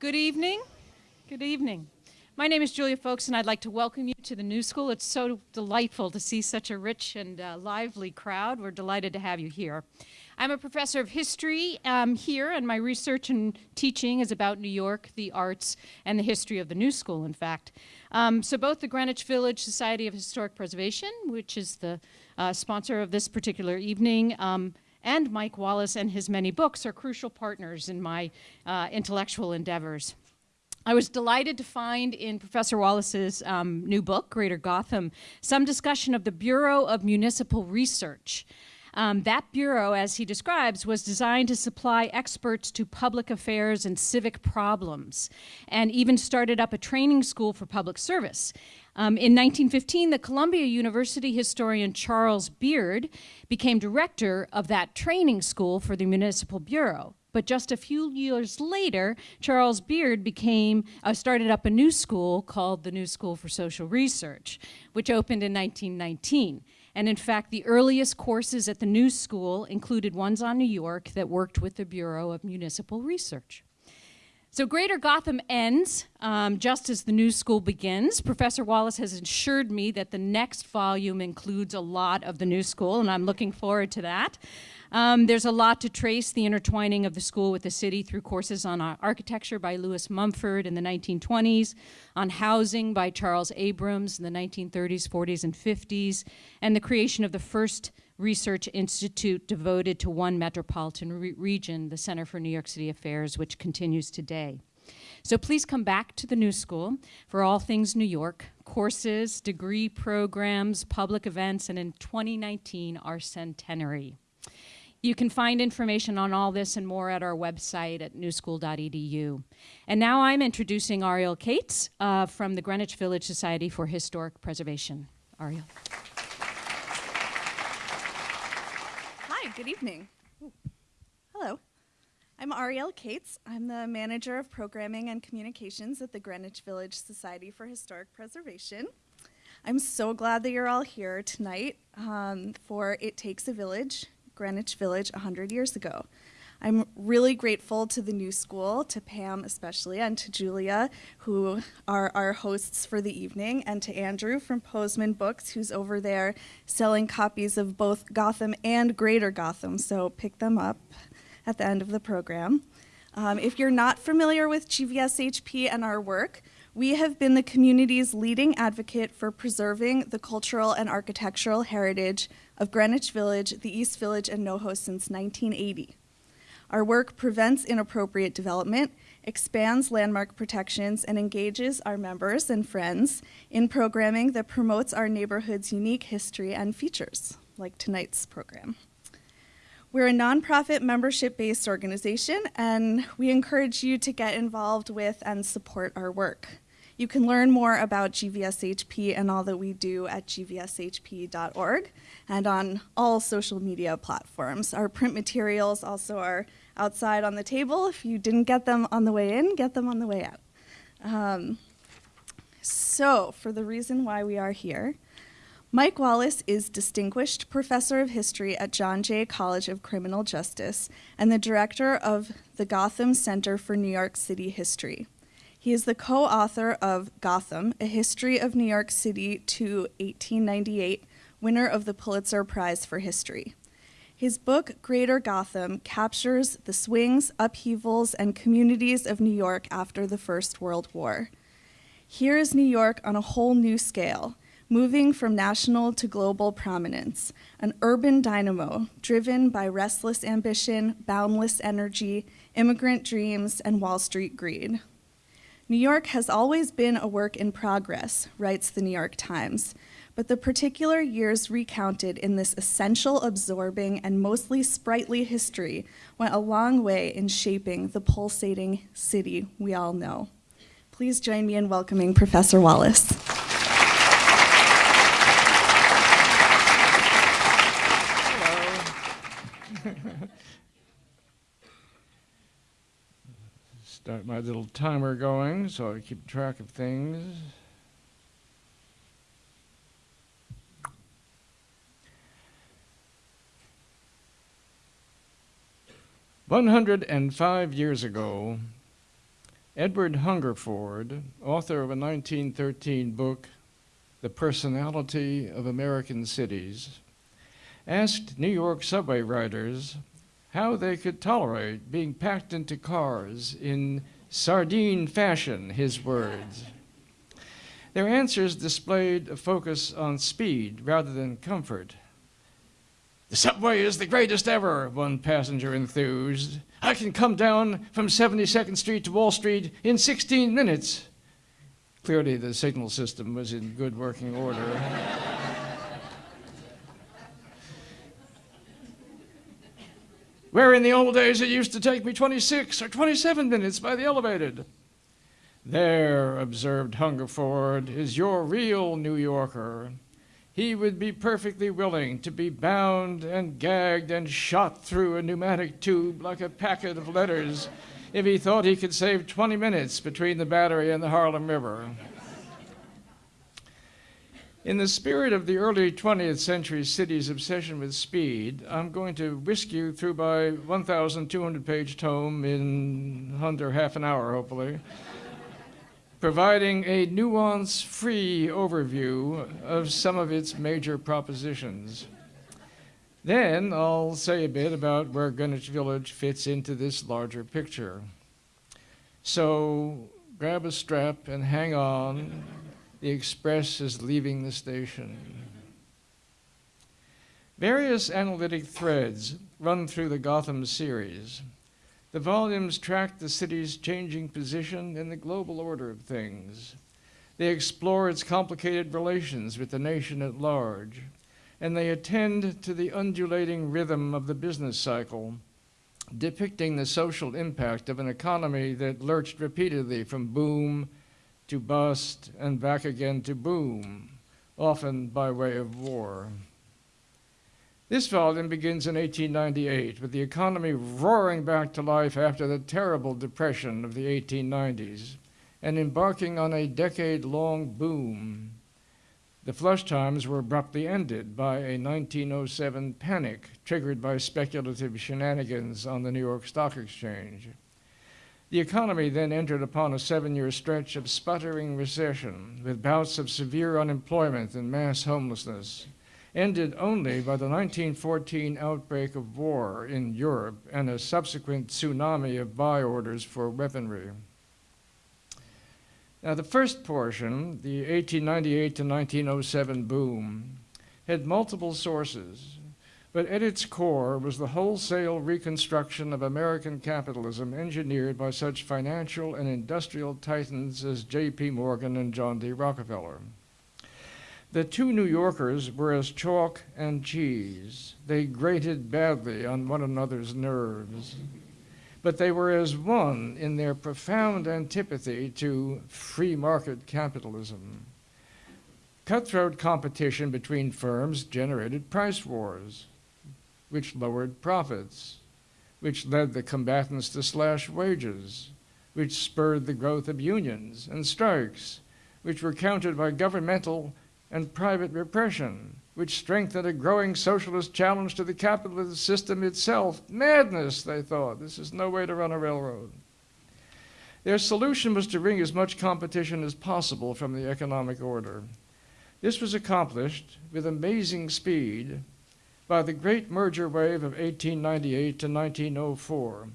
Good evening. Good evening. My name is Julia Foulkes, and I'd like to welcome you to the New School. It's so delightful to see such a rich and uh, lively crowd. We're delighted to have you here. I'm a professor of history um, here, and my research and teaching is about New York, the arts, and the history of the New School, in fact. Um, so both the Greenwich Village Society of Historic Preservation, which is the uh, sponsor of this particular evening, um, and Mike Wallace and his many books are crucial partners in my uh, intellectual endeavors. I was delighted to find in Professor Wallace's um, new book, Greater Gotham, some discussion of the Bureau of Municipal Research. Um, that bureau, as he describes, was designed to supply experts to public affairs and civic problems, and even started up a training school for public service. Um, in 1915, the Columbia University historian Charles Beard became director of that training school for the Municipal Bureau. But just a few years later, Charles Beard became, uh, started up a new school called the New School for Social Research, which opened in 1919. And in fact, the earliest courses at the New School included ones on New York that worked with the Bureau of Municipal Research. So Greater Gotham ends um, just as the new school begins. Professor Wallace has assured me that the next volume includes a lot of the new school, and I'm looking forward to that. Um, there's a lot to trace the intertwining of the school with the city through courses on architecture by Lewis Mumford in the 1920s, on housing by Charles Abrams in the 1930s, 40s, and 50s, and the creation of the first research institute devoted to one metropolitan re region, the Center for New York City Affairs, which continues today. So please come back to the New School for all things New York, courses, degree programs, public events, and in 2019, our centenary. You can find information on all this and more at our website at newschool.edu. And now I'm introducing Ariel Kates uh, from the Greenwich Village Society for Historic Preservation. Ariel. Good evening. Ooh. Hello. I'm Ariel Kates. I'm the manager of programming and communications at the Greenwich Village Society for Historic Preservation. I'm so glad that you're all here tonight um, for It Takes a Village, Greenwich Village 100 years ago. I'm really grateful to the new school, to Pam especially, and to Julia, who are our hosts for the evening, and to Andrew from Posman Books, who's over there selling copies of both Gotham and Greater Gotham, so pick them up at the end of the program. Um, if you're not familiar with GVSHP and our work, we have been the community's leading advocate for preserving the cultural and architectural heritage of Greenwich Village, the East Village, and NoHo since 1980. Our work prevents inappropriate development, expands landmark protections, and engages our members and friends in programming that promotes our neighborhood's unique history and features, like tonight's program. We're a nonprofit membership-based organization, and we encourage you to get involved with and support our work. You can learn more about GVSHP and all that we do at gvshp.org and on all social media platforms. Our print materials also are outside on the table. If you didn't get them on the way in, get them on the way out. Um, so, for the reason why we are here, Mike Wallace is Distinguished Professor of History at John Jay College of Criminal Justice and the Director of the Gotham Center for New York City History. He is the co-author of Gotham, A History of New York City to 1898, winner of the Pulitzer Prize for History. His book, Greater Gotham, captures the swings, upheavals, and communities of New York after the First World War. Here is New York on a whole new scale, moving from national to global prominence, an urban dynamo driven by restless ambition, boundless energy, immigrant dreams, and Wall Street greed. New York has always been a work in progress, writes the New York Times, but the particular years recounted in this essential, absorbing, and mostly sprightly history went a long way in shaping the pulsating city we all know. Please join me in welcoming Professor Wallace. Start my little timer going so I keep track of things. One hundred and five years ago, Edward Hungerford, author of a 1913 book, The Personality of American Cities, asked New York subway riders how they could tolerate being packed into cars in sardine fashion, his words. Their answers displayed a focus on speed rather than comfort. The subway is the greatest ever, one passenger enthused. I can come down from 72nd Street to Wall Street in 16 minutes. Clearly, the signal system was in good working order. Where in the old days it used to take me 26 or 27 minutes by the elevated. There, observed Hungerford, is your real New Yorker. He would be perfectly willing to be bound and gagged and shot through a pneumatic tube like a packet of letters if he thought he could save 20 minutes between the Battery and the Harlem River. In the spirit of the early 20th century city's obsession with speed, I'm going to whisk you through my 1,200 page tome in under half an hour, hopefully, providing a nuance free overview of some of its major propositions. Then I'll say a bit about where Greenwich Village fits into this larger picture. So grab a strap and hang on the express is leaving the station. Various analytic threads run through the Gotham series. The volumes track the city's changing position in the global order of things. They explore its complicated relations with the nation at large, and they attend to the undulating rhythm of the business cycle, depicting the social impact of an economy that lurched repeatedly from boom to bust and back again to boom, often by way of war. This volume begins in 1898 with the economy roaring back to life after the terrible depression of the 1890s and embarking on a decade long boom. The flush times were abruptly ended by a 1907 panic triggered by speculative shenanigans on the New York Stock Exchange. The economy then entered upon a seven year stretch of sputtering recession, with bouts of severe unemployment and mass homelessness, ended only by the 1914 outbreak of war in Europe and a subsequent tsunami of buy orders for weaponry. Now, the first portion, the 1898 to 1907 boom, had multiple sources but at its core was the wholesale reconstruction of American capitalism engineered by such financial and industrial titans as J.P. Morgan and John D. Rockefeller. The two New Yorkers were as chalk and cheese. They grated badly on one another's nerves. But they were as one in their profound antipathy to free market capitalism. Cutthroat competition between firms generated price wars which lowered profits, which led the combatants to slash wages, which spurred the growth of unions and strikes, which were countered by governmental and private repression, which strengthened a growing socialist challenge to the capitalist system itself. Madness, they thought. This is no way to run a railroad. Their solution was to wring as much competition as possible from the economic order. This was accomplished with amazing speed by the great merger wave of 1898 to 1904,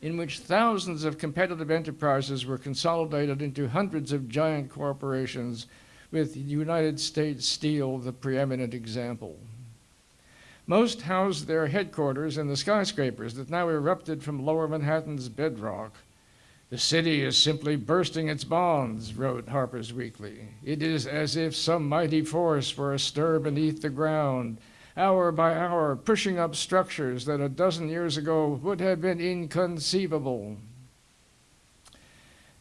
in which thousands of competitive enterprises were consolidated into hundreds of giant corporations, with United States Steel the preeminent example. Most housed their headquarters in the skyscrapers that now erupted from lower Manhattan's bedrock. The city is simply bursting its bonds, wrote Harper's Weekly. It is as if some mighty force were astir beneath the ground, hour by hour, pushing up structures that a dozen years ago would have been inconceivable.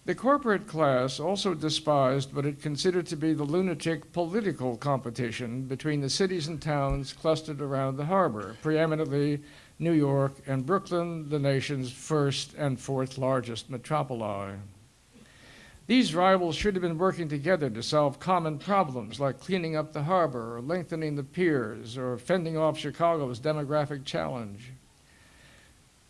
The corporate class also despised what it considered to be the lunatic political competition between the cities and towns clustered around the harbor, preeminently New York and Brooklyn, the nation's first and fourth largest metropoli. These rivals should have been working together to solve common problems like cleaning up the harbor or lengthening the piers or fending off Chicago's demographic challenge.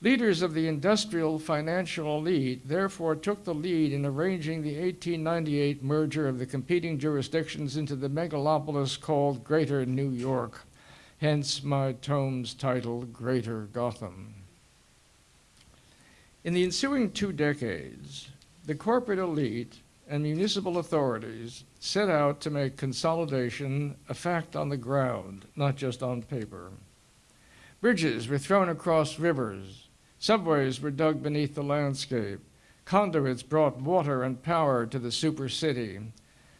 Leaders of the industrial financial elite therefore took the lead in arranging the 1898 merger of the competing jurisdictions into the megalopolis called Greater New York, hence my tome's title, Greater Gotham. In the ensuing two decades, the corporate elite and municipal authorities set out to make consolidation a fact on the ground, not just on paper. Bridges were thrown across rivers, subways were dug beneath the landscape, conduits brought water and power to the super city.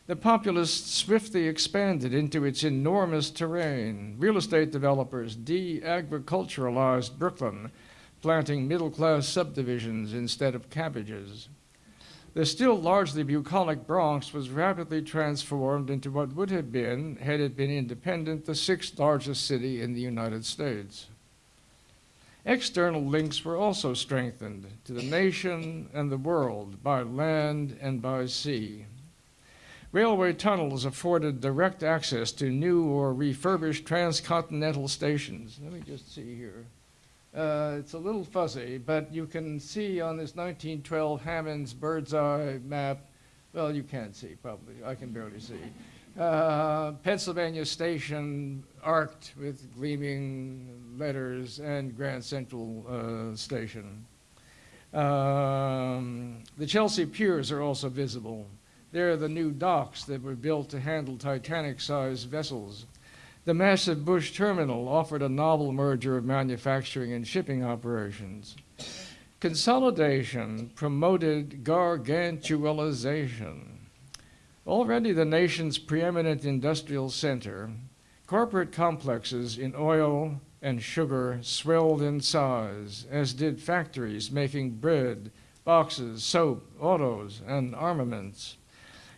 The populace swiftly expanded into its enormous terrain. Real estate developers de agriculturalized Brooklyn, planting middle class subdivisions instead of cabbages. The still largely bucolic Bronx was rapidly transformed into what would have been, had it been independent, the sixth largest city in the United States. External links were also strengthened to the nation and the world by land and by sea. Railway tunnels afforded direct access to new or refurbished transcontinental stations. Let me just see here. Uh, it's a little fuzzy, but you can see on this 1912 Hammond's bird's eye map, well, you can't see probably, I can barely see. Uh, Pennsylvania Station arced with gleaming letters and Grand Central uh, Station. Um, the Chelsea Piers are also visible. They're the new docks that were built to handle Titanic-sized vessels. The massive Bush terminal offered a novel merger of manufacturing and shipping operations. Consolidation promoted gargantualization. Already the nation's preeminent industrial center, corporate complexes in oil and sugar swelled in size, as did factories making bread, boxes, soap, autos, and armaments.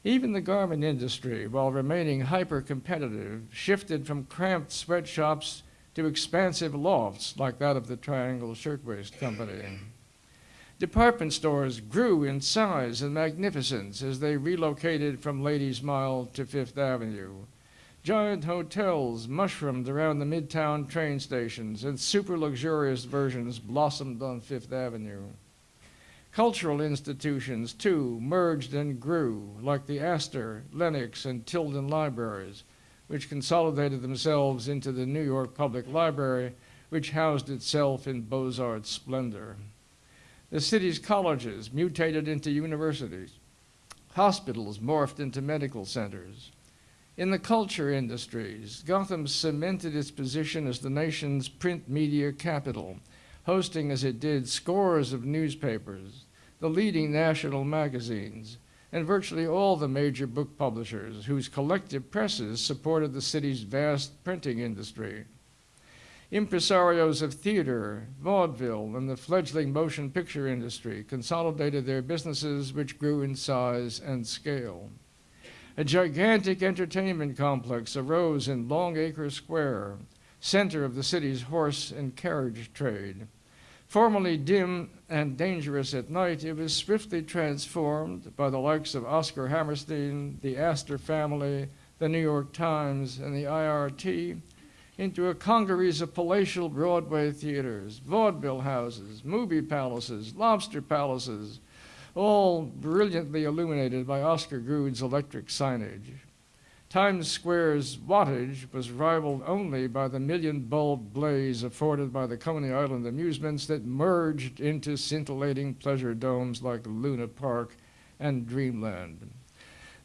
Even the garment industry, while remaining hyper-competitive, shifted from cramped sweatshops to expansive lofts like that of the Triangle Shirtwaist Company. Department stores grew in size and magnificence as they relocated from Ladies Mile to Fifth Avenue. Giant hotels mushroomed around the midtown train stations, and super luxurious versions blossomed on Fifth Avenue. Cultural institutions, too, merged and grew, like the Astor, Lenox, and Tilden libraries, which consolidated themselves into the New York Public Library, which housed itself in Beaux-Arts splendor. The city's colleges mutated into universities. Hospitals morphed into medical centers. In the culture industries, Gotham cemented its position as the nation's print media capital, hosting as it did scores of newspapers, the leading national magazines, and virtually all the major book publishers whose collective presses supported the city's vast printing industry. Impresarios of theater, vaudeville, and the fledgling motion picture industry consolidated their businesses which grew in size and scale. A gigantic entertainment complex arose in Longacre Square, center of the city's horse and carriage trade. Formerly dim and dangerous at night, it was swiftly transformed by the likes of Oscar Hammerstein, the Astor family, the New York Times, and the IRT into a congeries of palatial Broadway theaters, vaudeville houses, movie palaces, lobster palaces, all brilliantly illuminated by Oscar Gude's electric signage. Times Square's wattage was rivaled only by the million bulb blaze afforded by the Coney Island amusements that merged into scintillating pleasure domes like Luna Park and Dreamland.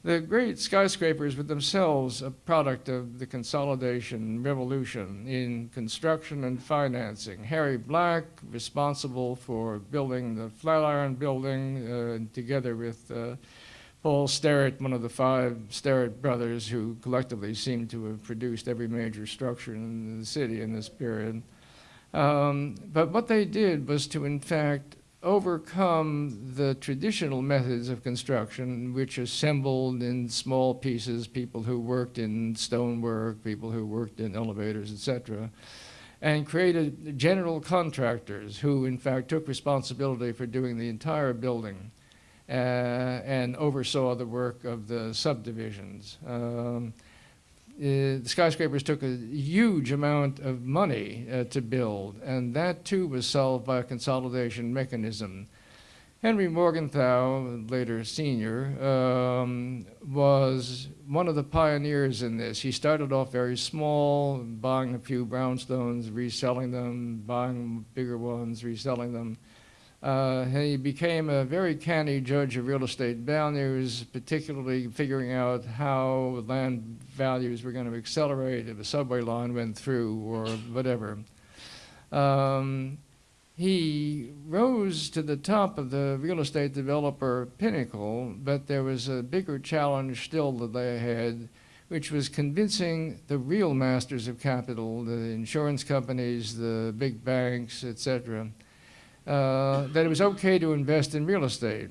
The great skyscrapers were themselves a product of the consolidation revolution in construction and financing. Harry Black, responsible for building the Flatiron Building, uh, together with uh, Paul Starrett, one of the five Starrett brothers who collectively seem to have produced every major structure in the city in this period. Um, but what they did was to, in fact, overcome the traditional methods of construction, which assembled in small pieces people who worked in stonework, people who worked in elevators, etc., and created general contractors who, in fact, took responsibility for doing the entire building uh, and oversaw the work of the subdivisions. Um, the skyscrapers took a huge amount of money uh, to build, and that too was solved by a consolidation mechanism. Henry Morgenthau, later senior, um, was one of the pioneers in this. He started off very small, buying a few brownstones, reselling them, buying bigger ones, reselling them. Uh, he became a very canny judge of real estate values, particularly figuring out how land values were going to accelerate if a subway line went through or whatever. Um, he rose to the top of the real estate developer pinnacle, but there was a bigger challenge still that they had, which was convincing the real masters of capital, the insurance companies, the big banks, etc., uh, that it was okay to invest in real estate.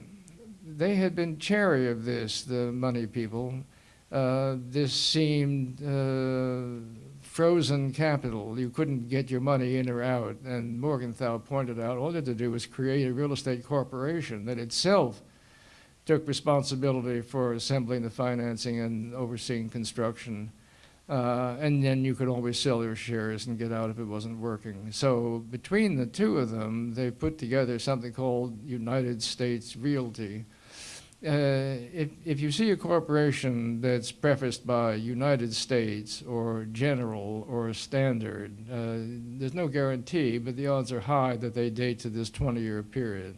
They had been chary of this, the money people. Uh, this seemed uh, frozen capital. You couldn't get your money in or out. And Morgenthau pointed out all you had to do was create a real estate corporation that itself took responsibility for assembling the financing and overseeing construction. Uh, and then you could always sell your shares and get out if it wasn't working. So between the two of them, they put together something called United States Realty, uh, if, if you see a corporation that's prefaced by United States or General or Standard, uh, there's no guarantee, but the odds are high that they date to this 20-year period.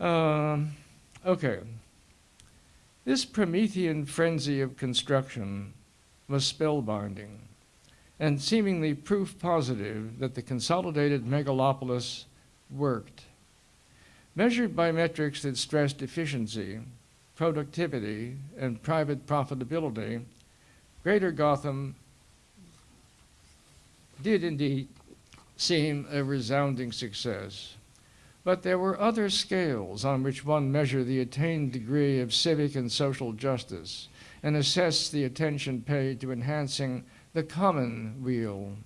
Um, okay. This Promethean frenzy of construction was spellbinding and seemingly proof positive that the consolidated megalopolis worked. Measured by metrics that stressed efficiency, productivity, and private profitability, Greater Gotham did indeed seem a resounding success. But there were other scales on which one measured the attained degree of civic and social justice and assess the attention paid to enhancing the common weal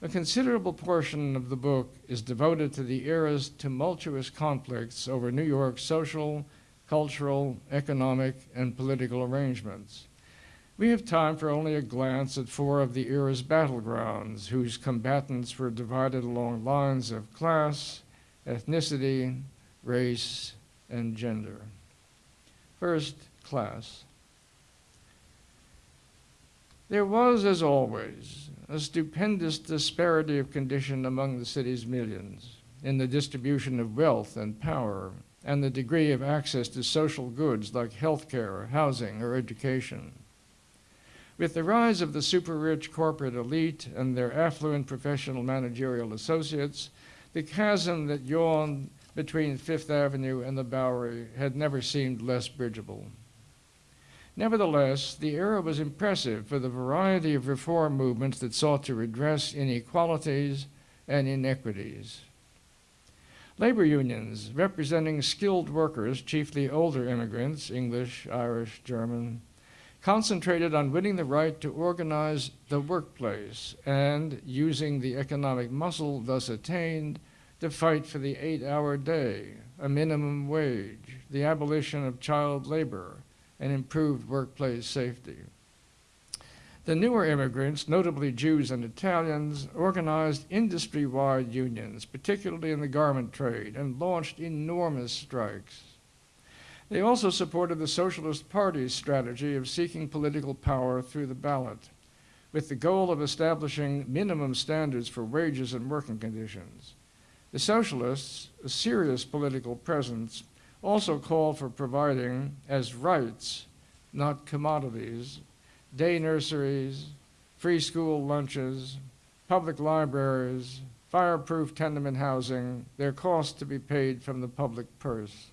a considerable portion of the book is devoted to the era's tumultuous conflicts over New York's social, cultural, economic, and political arrangements. We have time for only a glance at four of the era's battlegrounds, whose combatants were divided along lines of class, ethnicity, race, and gender. First, class. There was, as always, a stupendous disparity of condition among the city's millions in the distribution of wealth and power and the degree of access to social goods like health care, housing, or education. With the rise of the super-rich corporate elite and their affluent professional managerial associates, the chasm that yawned between Fifth Avenue and the Bowery had never seemed less bridgeable. Nevertheless, the era was impressive for the variety of reform movements that sought to redress inequalities and inequities. Labor unions, representing skilled workers, chiefly older immigrants, English, Irish, German, concentrated on winning the right to organize the workplace and using the economic muscle thus attained to fight for the eight-hour day, a minimum wage, the abolition of child labor, and improved workplace safety. The newer immigrants, notably Jews and Italians, organized industry-wide unions, particularly in the garment trade, and launched enormous strikes. They also supported the Socialist Party's strategy of seeking political power through the ballot, with the goal of establishing minimum standards for wages and working conditions. The Socialists, a serious political presence, also called for providing as rights, not commodities, day nurseries, free school lunches, public libraries, fireproof tenement housing, their costs to be paid from the public purse.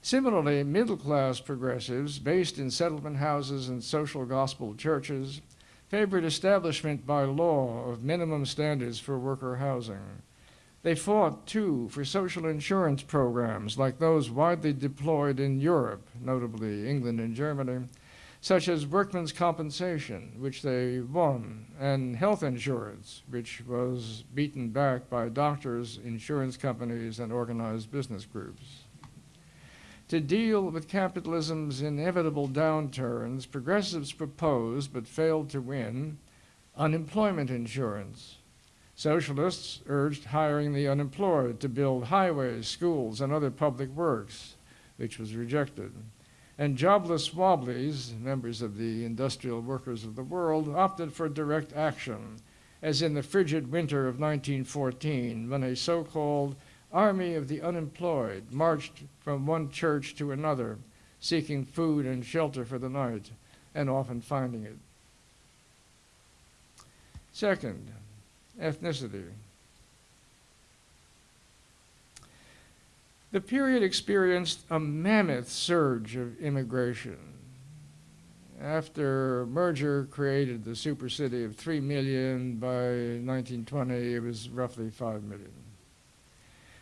Similarly, middle-class progressives based in settlement houses and social gospel churches favored establishment by law of minimum standards for worker housing. They fought, too, for social insurance programs like those widely deployed in Europe, notably England and Germany, such as workmen's compensation, which they won, and health insurance, which was beaten back by doctors, insurance companies, and organized business groups. To deal with capitalism's inevitable downturns, progressives proposed, but failed to win, unemployment insurance. Socialists urged hiring the unemployed to build highways, schools, and other public works, which was rejected. And jobless wobblies, members of the industrial workers of the world, opted for direct action, as in the frigid winter of 1914, when a so called army of the unemployed marched from one church to another, seeking food and shelter for the night, and often finding it. Second, ethnicity. The period experienced a mammoth surge of immigration. After merger created the super city of 3 million, by 1920 it was roughly 5 million.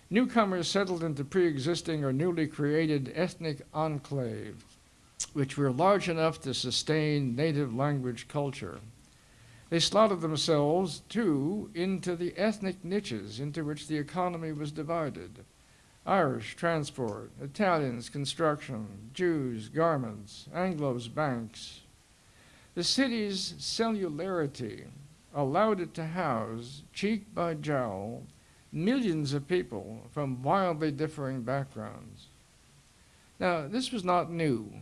Newcomers settled into pre existing or newly created ethnic enclaves, which were large enough to sustain native language culture. They slotted themselves, too, into the ethnic niches into which the economy was divided Irish, transport, Italians, construction, Jews, garments, Anglos, banks. The city's cellularity allowed it to house, cheek by jowl, millions of people from wildly differing backgrounds. Now, this was not new.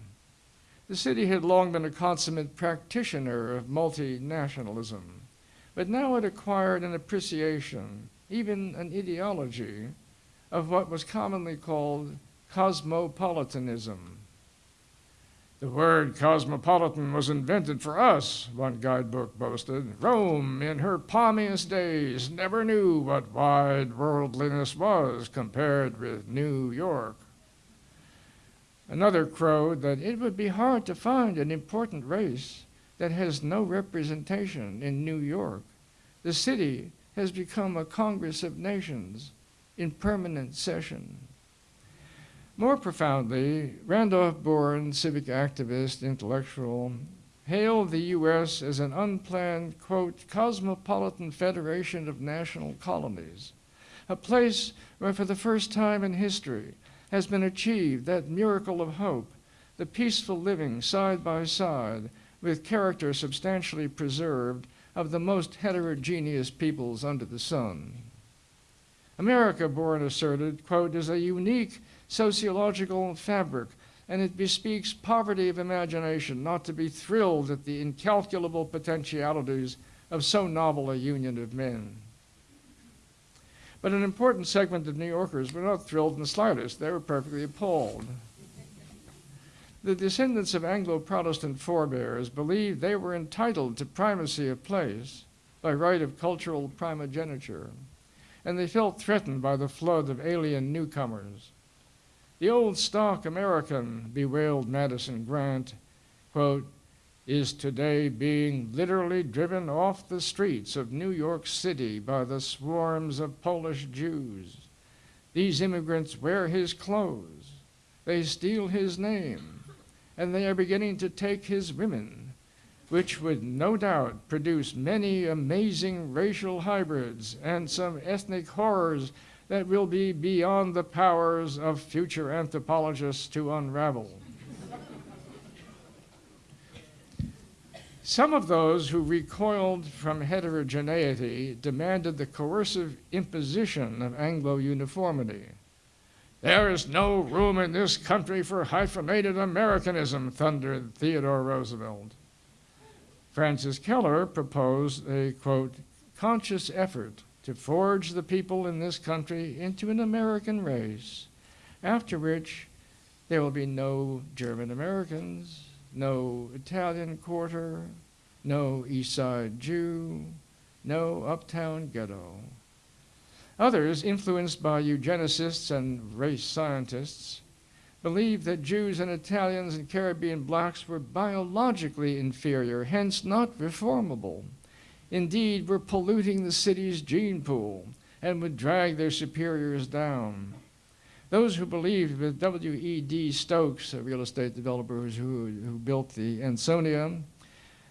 The city had long been a consummate practitioner of multinationalism, but now it acquired an appreciation, even an ideology, of what was commonly called cosmopolitanism. The word cosmopolitan was invented for us, one guidebook boasted. Rome, in her palmiest days, never knew what wide worldliness was compared with New York. Another crowed that it would be hard to find an important race that has no representation in New York. The city has become a Congress of Nations in permanent session. More profoundly, Randolph Bourne, civic activist, intellectual, hailed the U.S. as an unplanned, quote, cosmopolitan federation of national colonies, a place where for the first time in history has been achieved that miracle of hope, the peaceful living side by side with character substantially preserved of the most heterogeneous peoples under the sun. America, Bourne asserted, quote, is a unique sociological fabric, and it bespeaks poverty of imagination not to be thrilled at the incalculable potentialities of so novel a union of men. But an important segment of New Yorkers were not thrilled in the slightest. They were perfectly appalled. The descendants of Anglo Protestant forebears believed they were entitled to primacy of place by right of cultural primogeniture, and they felt threatened by the flood of alien newcomers. The old stock American, bewailed Madison Grant, quote, is today being literally driven off the streets of New York City by the swarms of Polish Jews. These immigrants wear his clothes, they steal his name, and they are beginning to take his women, which would no doubt produce many amazing racial hybrids and some ethnic horrors that will be beyond the powers of future anthropologists to unravel. Some of those who recoiled from heterogeneity demanded the coercive imposition of Anglo uniformity. There is no room in this country for hyphenated Americanism, thundered Theodore Roosevelt. Frances Kellor proposed a, quote, conscious effort to forge the people in this country into an American race, after which there will be no German Americans, no Italian quarter, no East Side Jew, no uptown ghetto. Others, influenced by eugenicists and race scientists, believed that Jews and Italians and Caribbean blacks were biologically inferior, hence not reformable. Indeed, were polluting the city's gene pool and would drag their superiors down. Those who believed with W.E.D. Stokes, a real estate developer who, who built the Ansonia,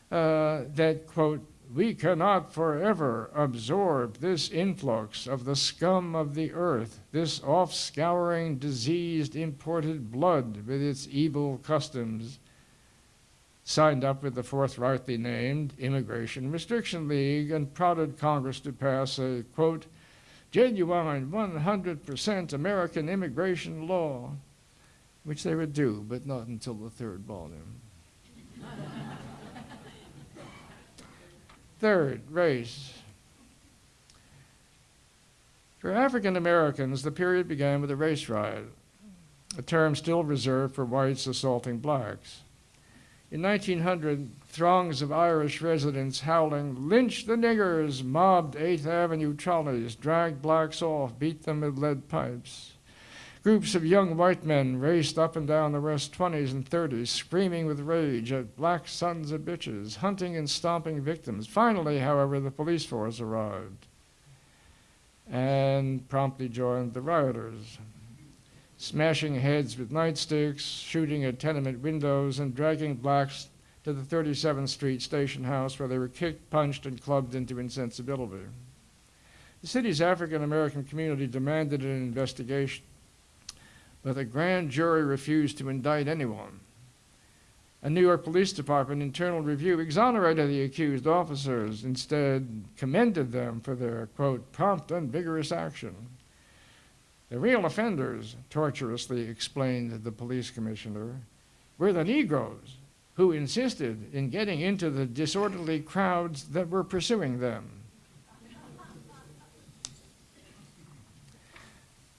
uh, that, quote, we cannot forever absorb this influx of the scum of the earth, this off scouring, diseased, imported blood with its evil customs. Signed up with the forthrightly named Immigration Restriction League and prodded Congress to pass a, quote, genuine 100% American immigration law, which they would do, but not until the third volume. Third, race. For African Americans, the period began with the race riot, a term still reserved for whites assaulting blacks. In 1900, throngs of Irish residents howling, Lynch the niggers, mobbed 8th Avenue trolleys, dragged blacks off, beat them with lead pipes. Groups of young white men raced up and down the West 20s and 30s, screaming with rage at black sons of bitches, hunting and stomping victims. Finally, however, the police force arrived and promptly joined the rioters, smashing heads with nightsticks, shooting at tenement windows, and dragging blacks to the 37th Street station house where they were kicked, punched, and clubbed into insensibility. The city's African American community demanded an investigation but the grand jury refused to indict anyone. A New York Police Department internal review exonerated the accused officers, instead commended them for their, quote, prompt and vigorous action. The real offenders, tortuously explained the police commissioner, were the Negroes who insisted in getting into the disorderly crowds that were pursuing them.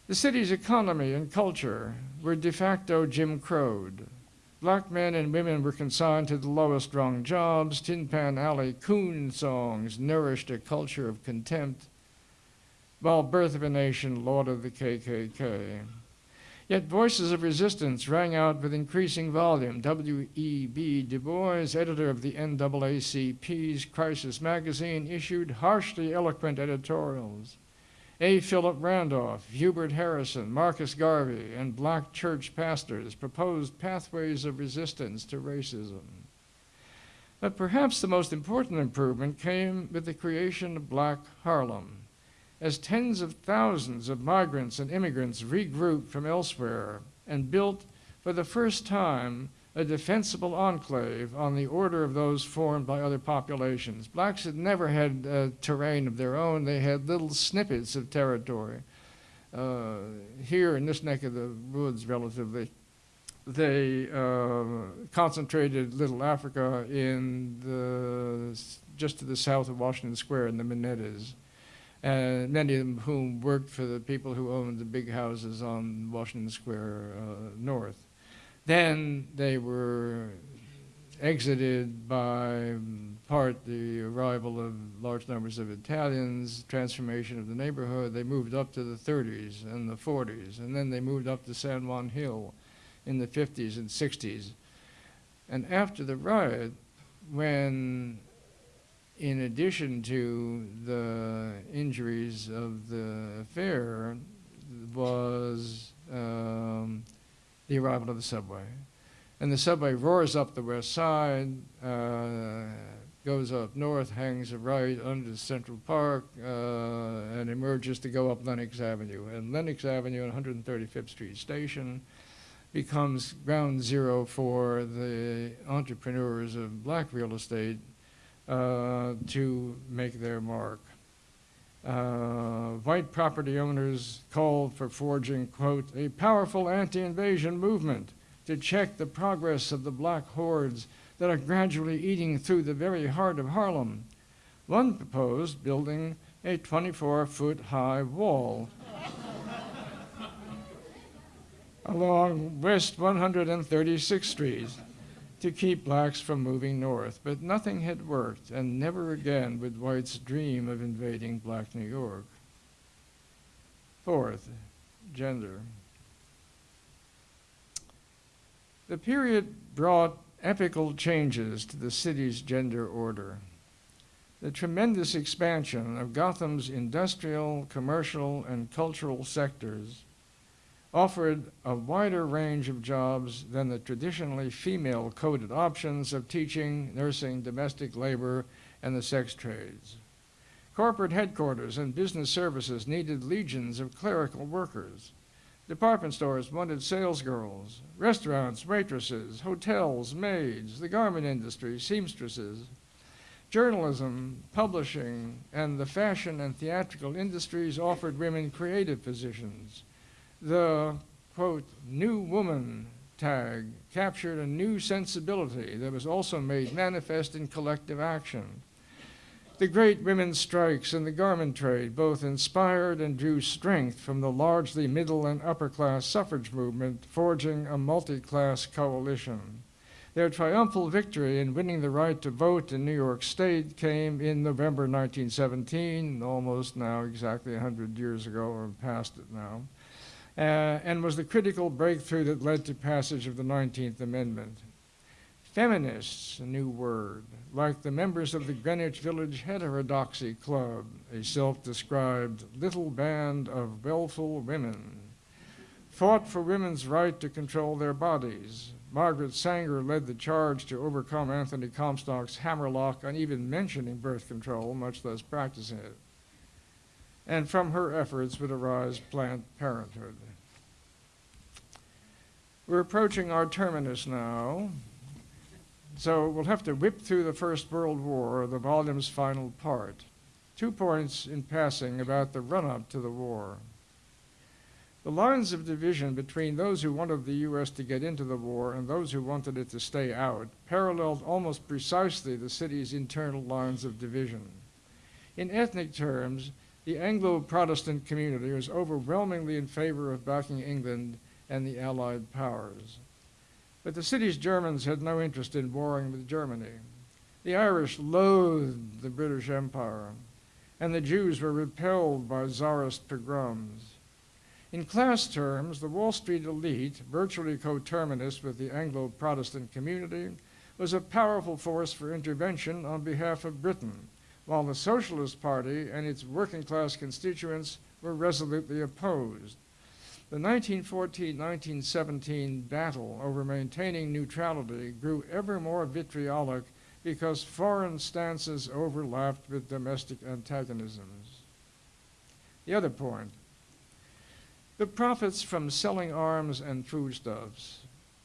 The city's economy and culture were de facto Jim Crowed. Black men and women were consigned to the lowest rung jobs. Tin Pan Alley coon songs nourished a culture of contempt, while Birth of a Nation lauded the KKK. Yet voices of resistance rang out with increasing volume. W.E.B. Du Bois, editor of the NAACP's Crisis magazine, issued harshly eloquent editorials. A. Philip Randolph, Hubert Harrison, Marcus Garvey, and black church pastors proposed pathways of resistance to racism. But perhaps the most important improvement came with the creation of Black Harlem, as tens of thousands of migrants and immigrants regrouped from elsewhere and built for the first time a defensible enclave on the order of those formed by other populations. Blacks had never had uh, terrain of their own, they had little snippets of territory. Uh, here in this neck of the woods, relatively, they uh, concentrated Little Africa in the, just to the south of Washington Square in the Minettas. And many of whom worked for the people who owned the big houses on Washington Square uh, North. Then they were exited by part the arrival of large numbers of Italians, transformation of the neighborhood. They moved up to the 30s and the 40s, and then they moved up to San Juan Hill in the 50s and 60s. And after the riot, when in addition to the injuries of the affair, was um, the arrival of the subway. And the subway roars up the west side, uh, goes up north, hangs a right under Central Park, uh, and emerges to go up Lenox Avenue. And Lenox Avenue and 135th Street Station becomes ground zero for the entrepreneurs of black real estate uh, to make their mark. Uh, white property owners called for forging, quote, a powerful anti invasion movement to check the progress of the black hordes that are gradually eating through the very heart of Harlem. One proposed building a 24 foot high wall along West 136th Street to keep blacks from moving north, but nothing had worked, and never again would whites dream of invading black New York. Fourth, gender. The period brought epical changes to the city's gender order. The tremendous expansion of Gotham's industrial, commercial, and cultural sectors offered a wider range of jobs than the traditionally female coded options of teaching, nursing, domestic labor, and the sex trades. Corporate headquarters and business services needed legions of clerical workers. Department stores wanted salesgirls, restaurants, waitresses, hotels, maids, the garment industry, seamstresses. Journalism, publishing, and the fashion and theatrical industries offered women creative positions. The, quote, new woman tag captured a new sensibility that was also made manifest in collective action. The great women's strikes in the garment trade both inspired and drew strength from the largely middle and upper class suffrage movement, forging a multi class coalition. Their triumphal victory in winning the right to vote in New York State came in November 1917, almost now exactly 100 years ago, or past it now, uh, and was the critical breakthrough that led to passage of the 19th Amendment. Feminists, a new word, like the members of the Greenwich Village Heterodoxy Club, a self described little band of willful women, fought for women's right to control their bodies. Margaret Sanger led the charge to overcome Anthony Comstock's hammerlock on even mentioning birth control, much less practicing it. And from her efforts would arise Planned Parenthood. We're approaching our terminus now. So we'll have to whip through the First World War, the volume's final part. Two points in passing about the run up to the war. The lines of division between those who wanted the U.S. to get into the war and those who wanted it to stay out paralleled almost precisely the city's internal lines of division. In ethnic terms, the Anglo Protestant community was overwhelmingly in favor of backing England and the Allied powers. But the city's Germans had no interest in warring with Germany. The Irish loathed the British Empire, and the Jews were repelled by Tsarist pogroms. In class terms, the Wall Street elite, virtually coterminous with the Anglo Protestant community, was a powerful force for intervention on behalf of Britain, while the Socialist Party and its working class constituents were resolutely opposed. The 1914-1917 battle over maintaining neutrality grew ever more vitriolic because foreign stances overlapped with domestic antagonisms. The other point, the profits from selling arms and foodstuffs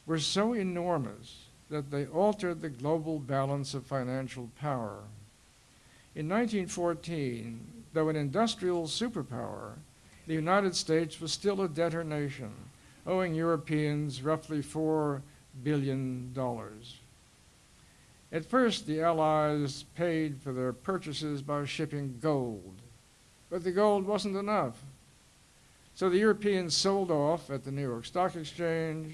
were so enormous that they altered the global balance of financial power. In 1914, though an industrial superpower, the United States was still a debtor nation, owing Europeans roughly $4 billion. At first, the Allies paid for their purchases by shipping gold, but the gold wasn't enough. So the Europeans sold off at the New York Stock Exchange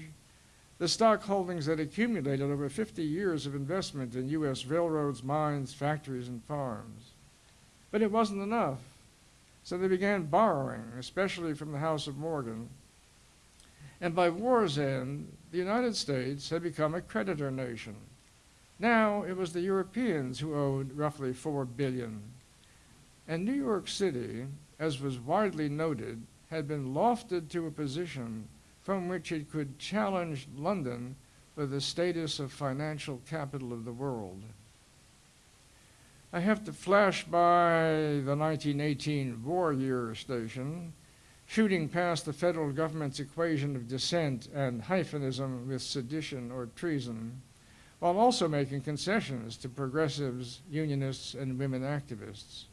the stock holdings that accumulated over 50 years of investment in U.S. railroads, mines, factories, and farms. But it wasn't enough. So they began borrowing, especially from the House of Morgan. And by war's end, the United States had become a creditor nation. Now it was the Europeans who owed roughly four billion. And New York City, as was widely noted, had been lofted to a position from which it could challenge London for the status of financial capital of the world. I have to flash by the 1918 war year station, shooting past the federal government's equation of dissent and hyphenism with sedition or treason, while also making concessions to progressives, unionists, and women activists.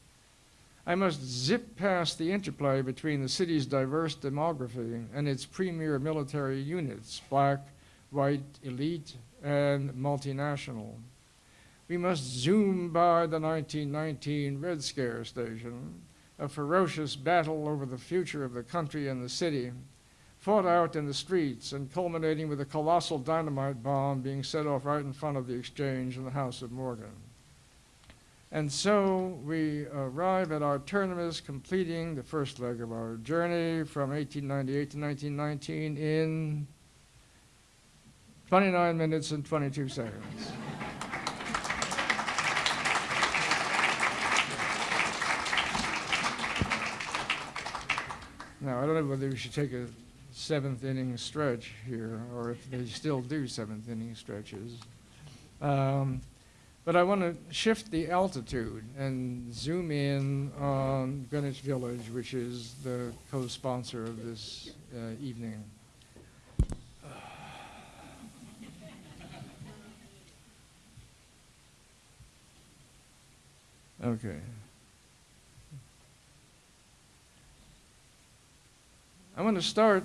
I must zip past the interplay between the city's diverse demography and its premier military units, black, white, elite, and multinational. We must zoom by the 1919 Red Scare station, a ferocious battle over the future of the country and the city, fought out in the streets and culminating with a colossal dynamite bomb being set off right in front of the exchange in the House of Morgan. And so we arrive at our terminus, completing the first leg of our journey from 1898 to 1919 in 29 minutes and 22 seconds. Now, I don't know whether we should take a seventh inning stretch here or if they still do seventh inning stretches. Um, But I want to shift the altitude and zoom in on Greenwich Village, which is the co-sponsor of this uh, evening. Okay. I want to start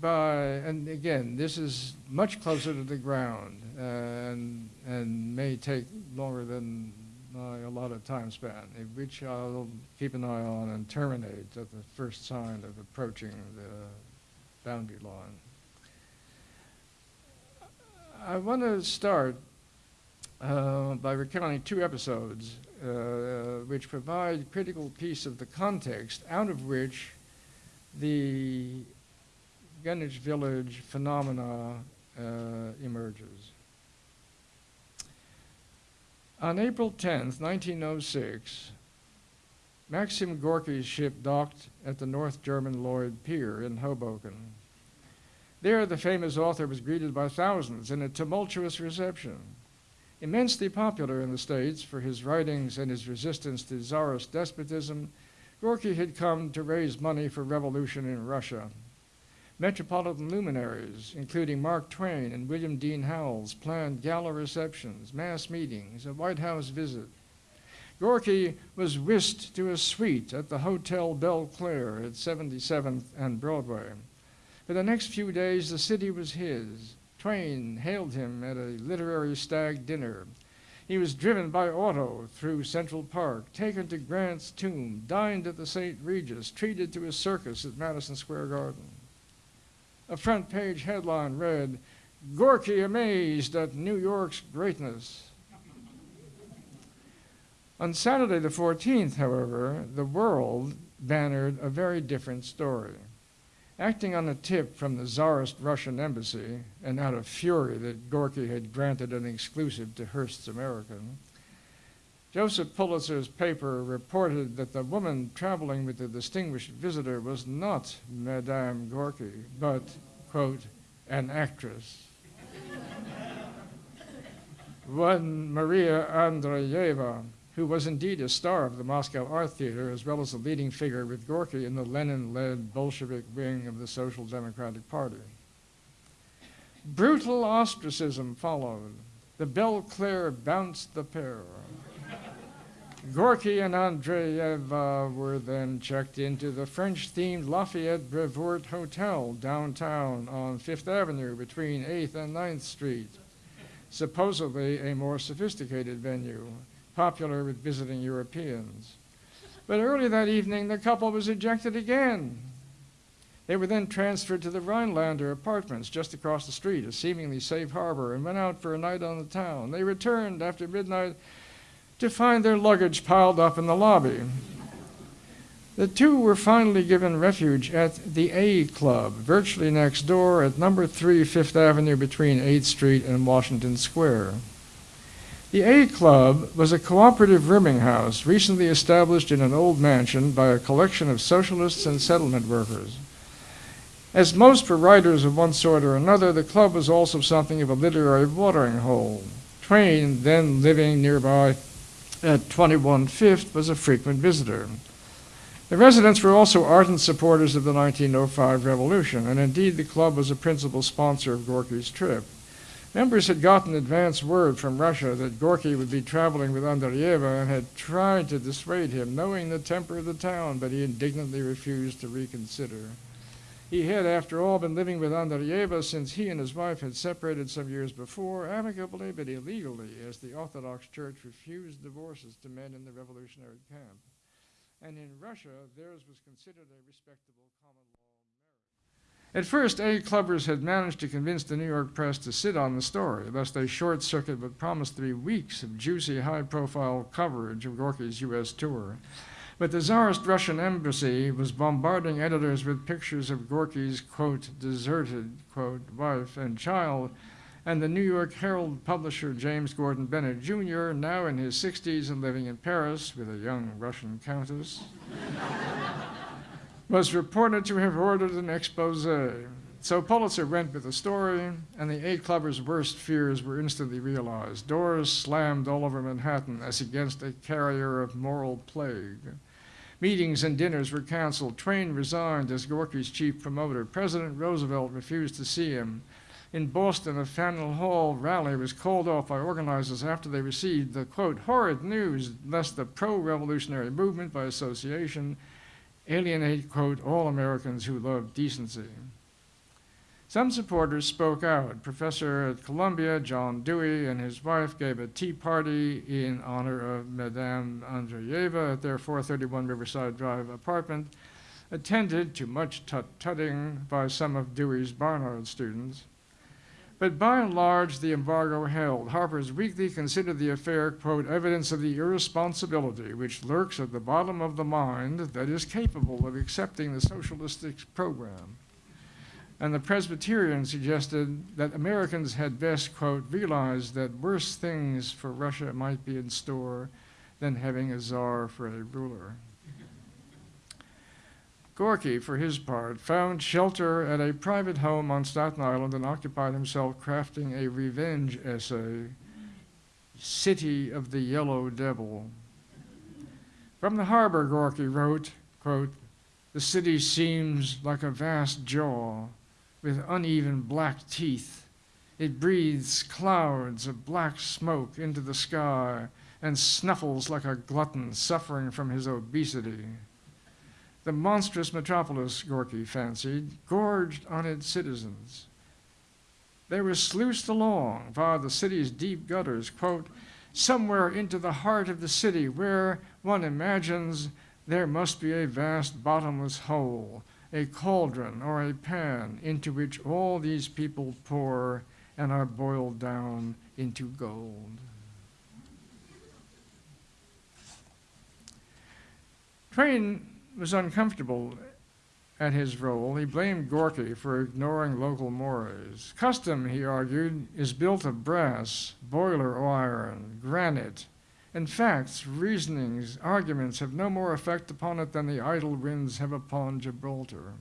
by, and again, this is much closer to the ground uh, and, and may take longer than my allotted time span, which I'll keep an eye on and terminate at the first sign of approaching the boundary line. I want to start uh, by recounting two episodes uh, which provide critical piece of the context out of which the Greenwich Village phenomena uh, emerges. On April 10th, 1906, Maxim Gorky's ship docked at the North German Lloyd Pier in Hoboken. There, the famous author was greeted by thousands in a tumultuous reception. Immensely popular in the States for his writings and his resistance to Tsarist despotism, Gorky had come to raise money for revolution in Russia. Metropolitan luminaries, including Mark Twain and William Dean Howells, planned gala receptions, mass meetings, a White House visit. Gorky was whisked to a suite at the Hotel Belleclaire at 77th and Broadway. For the next few days, the city was his. Twain hailed him at a literary stag dinner. He was driven by auto through Central Park, taken to Grant's tomb, dined at the St. Regis, treated to a circus at Madison Square Garden. A front page headline read, Gorky amazed at New York's greatness. On Saturday the 14th, however, the world bannered a very different story. Acting on a tip from the Tsarist Russian embassy, and out of fury that Gorky had granted an exclusive to Hearst's American, Joseph Pulitzer's paper reported that the woman traveling with the distinguished visitor was not Madame Gorky, but, quote, an actress. One Maria Andreeva, who was indeed a star of the Moscow Art Theater, as well as a leading figure with Gorky in the Lenin-led Bolshevik wing of the Social Democratic Party. Brutal ostracism followed. The Belleclaire bounced the pair. Gorky and Andreeva were then checked into the French-themed Lafayette Brevoort Hotel downtown on Fifth Avenue between 8th and 9th Street, supposedly a more sophisticated venue popular with visiting Europeans. But early that evening, the couple was ejected again. They were then transferred to the Rhinelander apartments just across the street, a seemingly safe harbor, and went out for a night on the town. They returned after midnight to find their luggage piled up in the lobby. The two were finally given refuge at the A Club, virtually next door at number 3 Fifth Avenue between 8th Street and Washington Square. The A Club was a cooperative rooming house recently established in an old mansion by a collection of socialists and settlement workers. As most were writers of one sort or another, the club was also something of a literary watering hole. Twain, then living nearby at 21 Fifth, was a frequent visitor. The residents were also ardent supporters of the 1905 revolution, and indeed the club was a principal sponsor of Gorky's trip. Members had gotten advance word from Russia that Gorky would be traveling with Andreeva and had tried to dissuade him, knowing the temper of the town, but he indignantly refused to reconsider. He had, after all, been living with Andreeva since he and his wife had separated some years before, amicably but illegally, as the Orthodox Church refused divorces to men in the revolutionary camp. And in Russia, theirs was considered a respectable common law. marriage. At first, A clubbers had managed to convince the New York press to sit on the story, lest a short circuit would promise three weeks of juicy, high profile coverage of Gorky's U.S. tour. But the Tsarist Russian embassy was bombarding editors with pictures of Gorky's, quote, deserted, quote, wife and child, and the New York Herald publisher James Gordon Bennett Jr., now in his 60s and living in Paris with a young Russian countess was reported to have ordered an expose. So Pulitzer went with the story, and the A clubbers' worst fears were instantly realized. Doors slammed all over Manhattan as against a carrier of moral plague. Meetings and dinners were canceled. Twain resigned as Gorky's chief promoter. President Roosevelt refused to see him. In Boston, a Faneuil Hall rally was called off by organizers after they received the, quote, horrid news lest the pro-revolutionary movement by association alienate, quote, all Americans who love decency. Some supporters spoke out. Professor at Columbia, John Dewey, and his wife gave a tea party in honor of Madame Andreeva at their 431 Riverside Drive apartment, attended to much tut-tutting by some of Dewey's Barnard students. But by and large, the embargo held. Harper's Weekly considered the affair, quote, evidence of the irresponsibility which lurks at the bottom of the mind that is capable of accepting the socialistic program and the Presbyterian suggested that Americans had best, quote, realize that worse things for Russia might be in store than having a czar for a ruler. Gorky, for his part, found shelter at a private home on Staten Island and occupied himself crafting a revenge essay, City of the Yellow Devil. From the harbor, Gorky wrote, quote, the city seems like a vast jaw with uneven black teeth. It breathes clouds of black smoke into the sky and snuffles like a glutton suffering from his obesity. The monstrous metropolis, Gorky fancied, gorged on its citizens. They were sluiced along via the city's deep gutters, quote, somewhere into the heart of the city where one imagines there must be a vast bottomless hole a cauldron or a pan into which all these people pour and are boiled down into gold. Twain was uncomfortable at his role. He blamed Gorky for ignoring local mores. Custom, he argued, is built of brass, boiler iron, granite, and facts, reasonings, arguments have no more effect upon it than the idle winds have upon Gibraltar.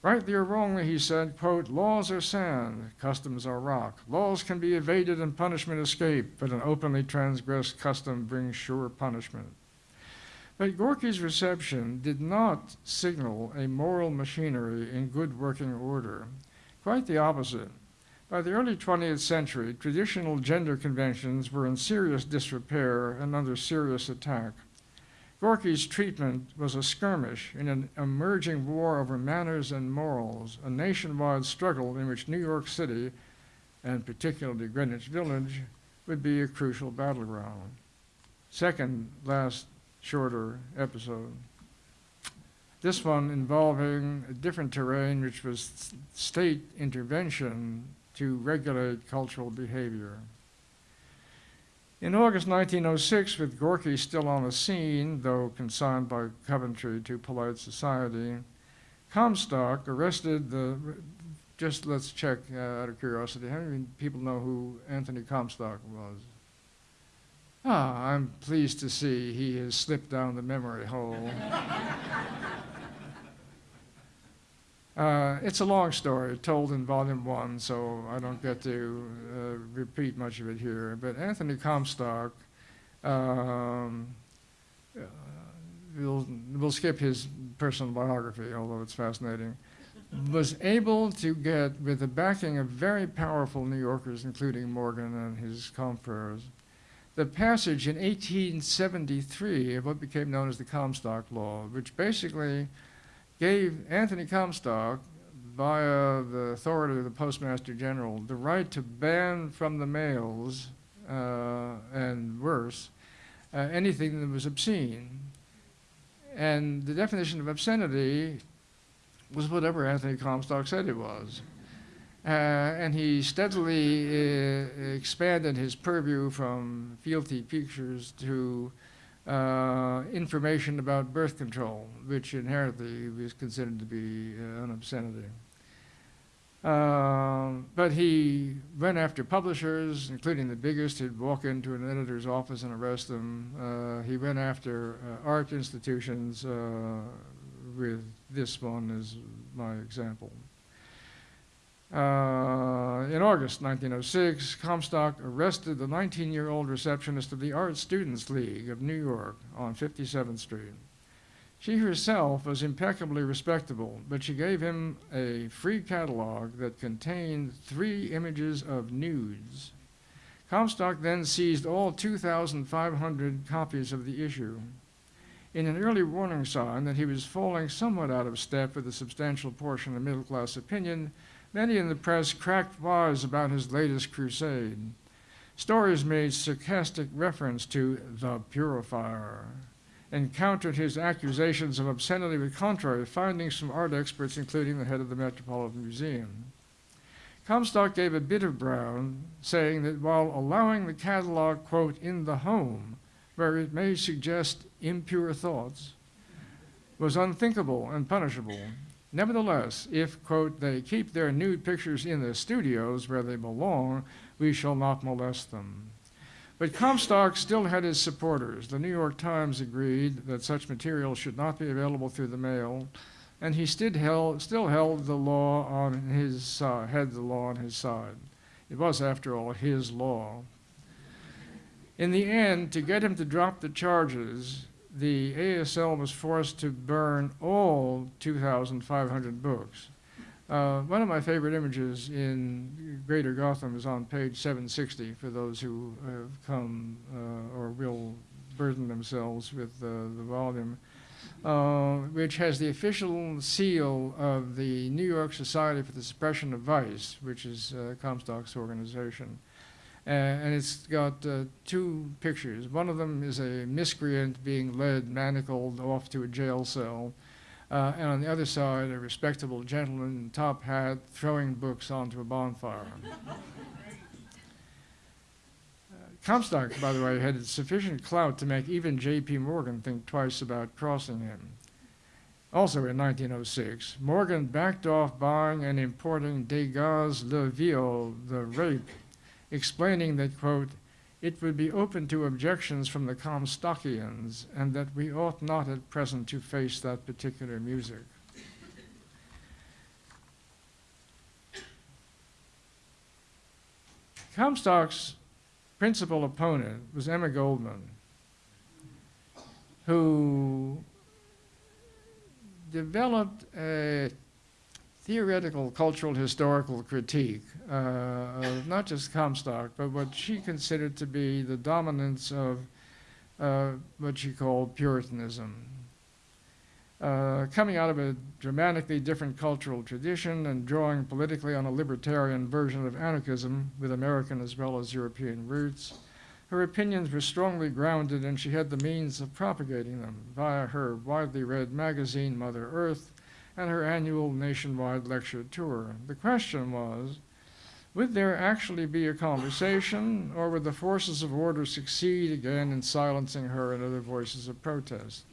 Rightly or wrongly, he said, quote, laws are sand, customs are rock. Laws can be evaded and punishment escape, but an openly transgressed custom brings sure punishment. But Gorky's reception did not signal a moral machinery in good working order. Quite the opposite. By the early 20th century, traditional gender conventions were in serious disrepair and under serious attack. Gorky's treatment was a skirmish in an emerging war over manners and morals, a nationwide struggle in which New York City, and particularly Greenwich Village, would be a crucial battleground. Second last shorter episode. This one involving a different terrain, which was state intervention to regulate cultural behavior. In August 1906, with Gorky still on the scene, though consigned by Coventry to polite society, Comstock arrested the, just let's check uh, out of curiosity, how many people know who Anthony Comstock was? Ah, I'm pleased to see he has slipped down the memory hole. Uh, it's a long story, told in volume one, so I don't get to uh, repeat much of it here. But Anthony Comstock, um, uh, we'll, we'll skip his personal biography, although it's fascinating, was able to get, with the backing of very powerful New Yorkers, including Morgan and his confreres, the passage in 1873 of what became known as the Comstock Law, which basically gave Anthony Comstock, via the authority of the Postmaster General, the right to ban from the mails, uh, and worse, uh, anything that was obscene. And the definition of obscenity was whatever Anthony Comstock said it was. Uh, and he steadily uh, expanded his purview from fealty pictures to uh, information about birth control, which inherently was considered to be uh, an obscenity. Uh, but he went after publishers, including the biggest, He'd walk into an editor's office and arrest them. Uh, he went after uh, art institutions, uh, with this one as my example. Uh, in August 1906, Comstock arrested the 19 year old receptionist of the Art Students League of New York on 57th Street. She herself was impeccably respectable, but she gave him a free catalog that contained three images of nudes. Comstock then seized all 2,500 copies of the issue. In an early warning sign that he was falling somewhat out of step with a substantial portion of middle class opinion, many in the press cracked wise about his latest crusade. Stories made sarcastic reference to the purifier and countered his accusations of obscenity with contrary findings from art experts, including the head of the Metropolitan Museum. Comstock gave a bit of ground, saying that while allowing the catalog, quote, in the home, where it may suggest impure thoughts, was unthinkable and punishable. Nevertheless, if, quote, they keep their nude pictures in the studios where they belong, we shall not molest them. But Comstock still had his supporters. The New York Times agreed that such material should not be available through the mail, and he still held, still held the law on his side, had the law on his side. It was, after all, his law. In the end, to get him to drop the charges, the ASL was forced to burn all 2,500 books. Uh, one of my favorite images in Greater Gotham is on page 760 for those who have come uh, or will burden themselves with uh, the volume, uh, which has the official seal of the New York Society for the Suppression of Vice, which is uh, Comstock's organization. Uh, and it's got uh, two pictures. One of them is a miscreant being led manacled off to a jail cell. Uh, and on the other side, a respectable gentleman in top hat throwing books onto a bonfire. Comstock, by the way, had sufficient clout to make even J.P. Morgan think twice about crossing him. Also in 1906, Morgan backed off buying and importing Degas' Le Viol, The Rape, explaining that, quote, it would be open to objections from the Comstockians, and that we ought not at present to face that particular music. Comstock's principal opponent was Emma Goldman, who developed a theoretical cultural historical critique uh, of not just Comstock, but what she considered to be the dominance of uh, what she called Puritanism. Uh, coming out of a dramatically different cultural tradition and drawing politically on a libertarian version of anarchism with American as well as European roots, her opinions were strongly grounded and she had the means of propagating them via her widely read magazine Mother Earth and her annual nationwide lecture tour. The question was, would there actually be a conversation, or would the forces of order succeed again in silencing her and other voices of protest?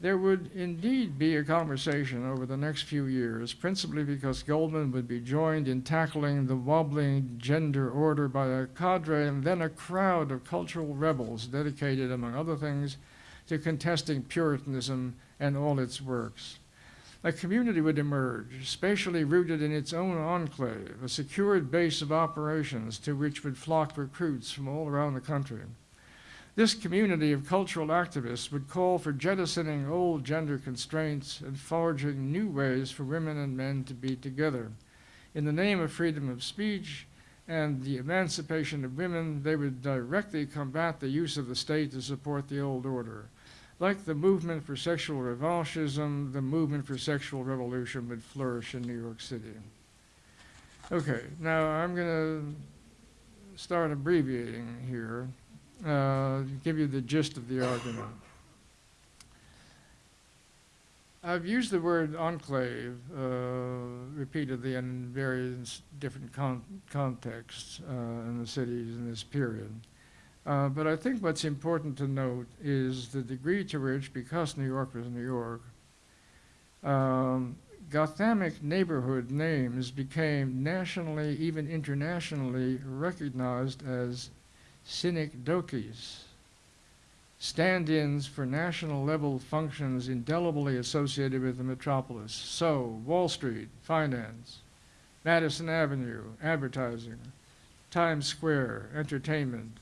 There would indeed be a conversation over the next few years, principally because Goldman would be joined in tackling the wobbling gender order by a cadre and then a crowd of cultural rebels dedicated, among other things, to contesting Puritanism and all its works. A community would emerge, spatially rooted in its own enclave, a secured base of operations to which would flock recruits from all around the country. This community of cultural activists would call for jettisoning old gender constraints and forging new ways for women and men to be together. In the name of freedom of speech and the emancipation of women, they would directly combat the use of the state to support the old order. Like the movement for sexual revanchism, the movement for sexual revolution would flourish in New York City. Okay, now I'm going to start abbreviating here, uh, give you the gist of the argument. I've used the word enclave uh, repeatedly in various different con contexts uh, in the cities in this period. Uh, but I think what's important to note is the degree to which, because New York was New York, um, Gothamic neighborhood names became nationally, even internationally, recognized as synecdoches, stand-ins for national level functions indelibly associated with the metropolis. So, Wall Street, finance, Madison Avenue, advertising, Times Square, entertainment,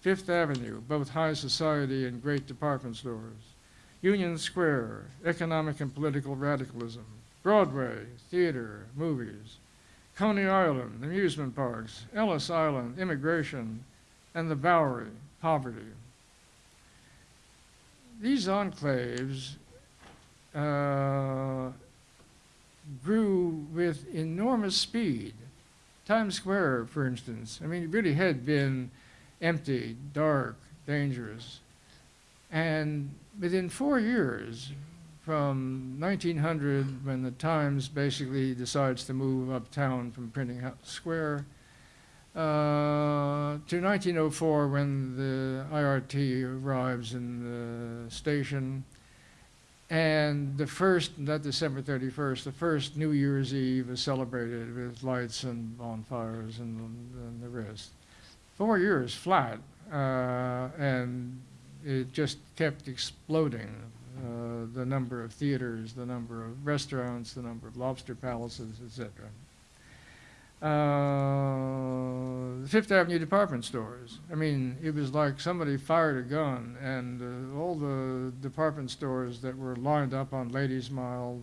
Fifth Avenue, both high society and great department stores, Union Square, economic and political radicalism, Broadway, theater, movies, Coney Island, amusement parks, Ellis Island, immigration, and the Bowery, poverty. These enclaves uh, grew with enormous speed. Times Square, for instance, I mean, it really had been empty, dark, dangerous. And within four years, from 1900, when the Times basically decides to move uptown from Printing House Square, uh, to 1904, when the IRT arrives in the station, and the first, not December 31st, the first New Year's Eve is celebrated with lights and bonfires and, and the rest. Four years flat, uh, and it just kept exploding. Uh, the number of theaters, the number of restaurants, the number of lobster palaces, etc. Uh, the Fifth Avenue department stores. I mean, it was like somebody fired a gun, and uh, all the department stores that were lined up on Ladies Mile,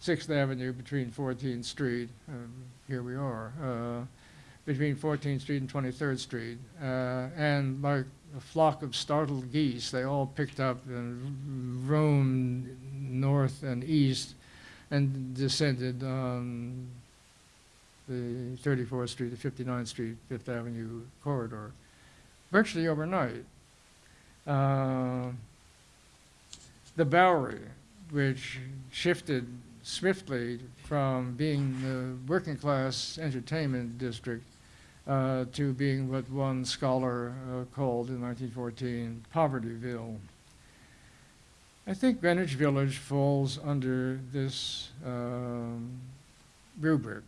Sixth Avenue between 14th Street, um, here we are, uh, between 14th Street and 23rd Street, uh, and like a flock of startled geese, they all picked up and roamed north and east and descended on the 34th Street to 59th Street, Fifth Avenue corridor, virtually overnight. Uh, the Bowery, which shifted swiftly from being the working class entertainment district uh, to being what one scholar uh, called in 1914 Povertyville. I think Greenwich Village falls under this um, rubric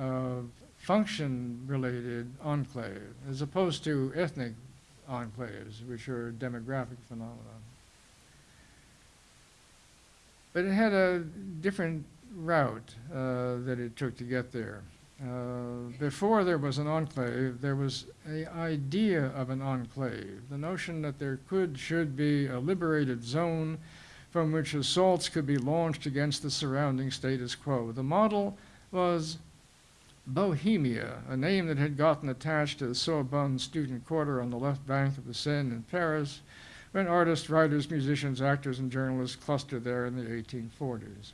of function-related enclave, as opposed to ethnic enclaves, which are demographic phenomena. But it had a different route uh, that it took to get there. Uh, before there was an enclave, there was an idea of an enclave, the notion that there could, should be a liberated zone from which assaults could be launched against the surrounding status quo. The model was Bohemia, a name that had gotten attached to the Sorbonne student quarter on the left bank of the Seine in Paris, when artists, writers, musicians, actors, and journalists clustered there in the 1840s.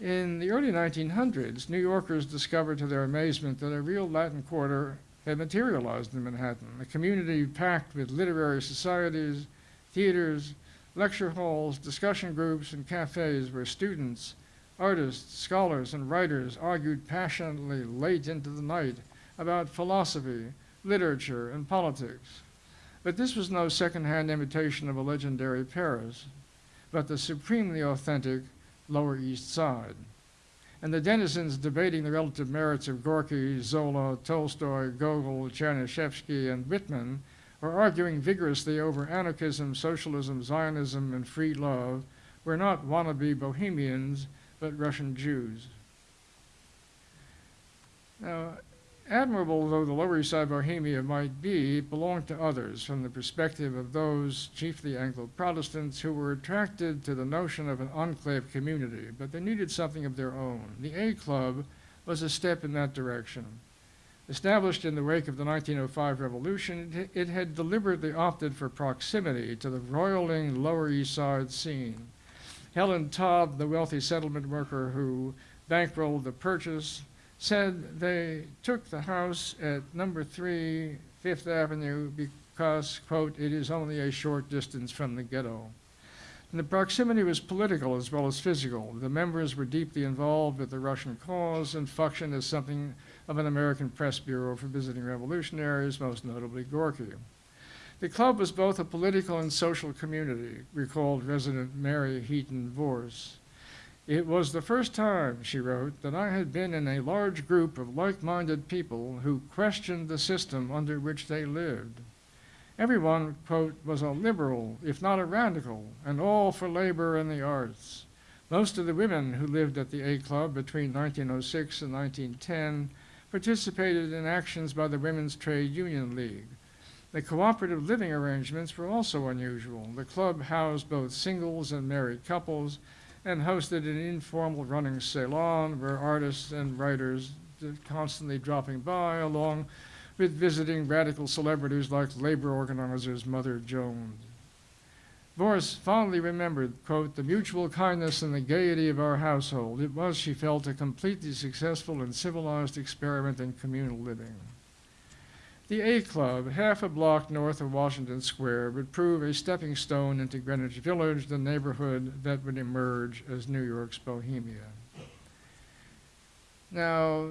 In the early 1900s, New Yorkers discovered to their amazement that a real Latin Quarter had materialized in Manhattan, a community packed with literary societies, theaters, lecture halls, discussion groups, and cafes where students, artists, scholars, and writers argued passionately late into the night about philosophy, literature, and politics. But this was no second-hand imitation of a legendary Paris, but the supremely authentic Lower East Side. And the denizens debating the relative merits of Gorky, Zola, Tolstoy, Gogol, Chernyshevsky, and Whitman were arguing vigorously over anarchism, socialism, Zionism, and free love were not wannabe Bohemians, but Russian Jews. Now, admirable though the Lower East Side Bohemia might be, it belonged to others from the perspective of those, chiefly Anglo-Protestants, who were attracted to the notion of an enclave community, but they needed something of their own. The A Club was a step in that direction. Established in the wake of the 1905 revolution, it, it had deliberately opted for proximity to the roiling Lower East Side scene. Helen Todd, the wealthy settlement worker who bankrolled the purchase, said they took the house at number three Fifth Avenue because, quote, it is only a short distance from the ghetto. And the proximity was political as well as physical. The members were deeply involved with the Russian cause and functioned as something of an American press bureau for visiting revolutionaries, most notably Gorky. The club was both a political and social community, recalled resident Mary Heaton Vorse. It was the first time, she wrote, that I had been in a large group of like-minded people who questioned the system under which they lived. Everyone, quote, was a liberal, if not a radical, and all for labor and the arts. Most of the women who lived at the A Club between 1906 and 1910 participated in actions by the Women's Trade Union League. The cooperative living arrangements were also unusual. The club housed both singles and married couples and hosted an informal running salon where artists and writers constantly dropping by along with visiting radical celebrities like labor organizers Mother Jones. Vorse fondly remembered, quote, the mutual kindness and the gaiety of our household. It was, she felt, a completely successful and civilized experiment in communal living. The A Club, half a block north of Washington Square, would prove a stepping stone into Greenwich Village, the neighborhood that would emerge as New York's Bohemia. Now,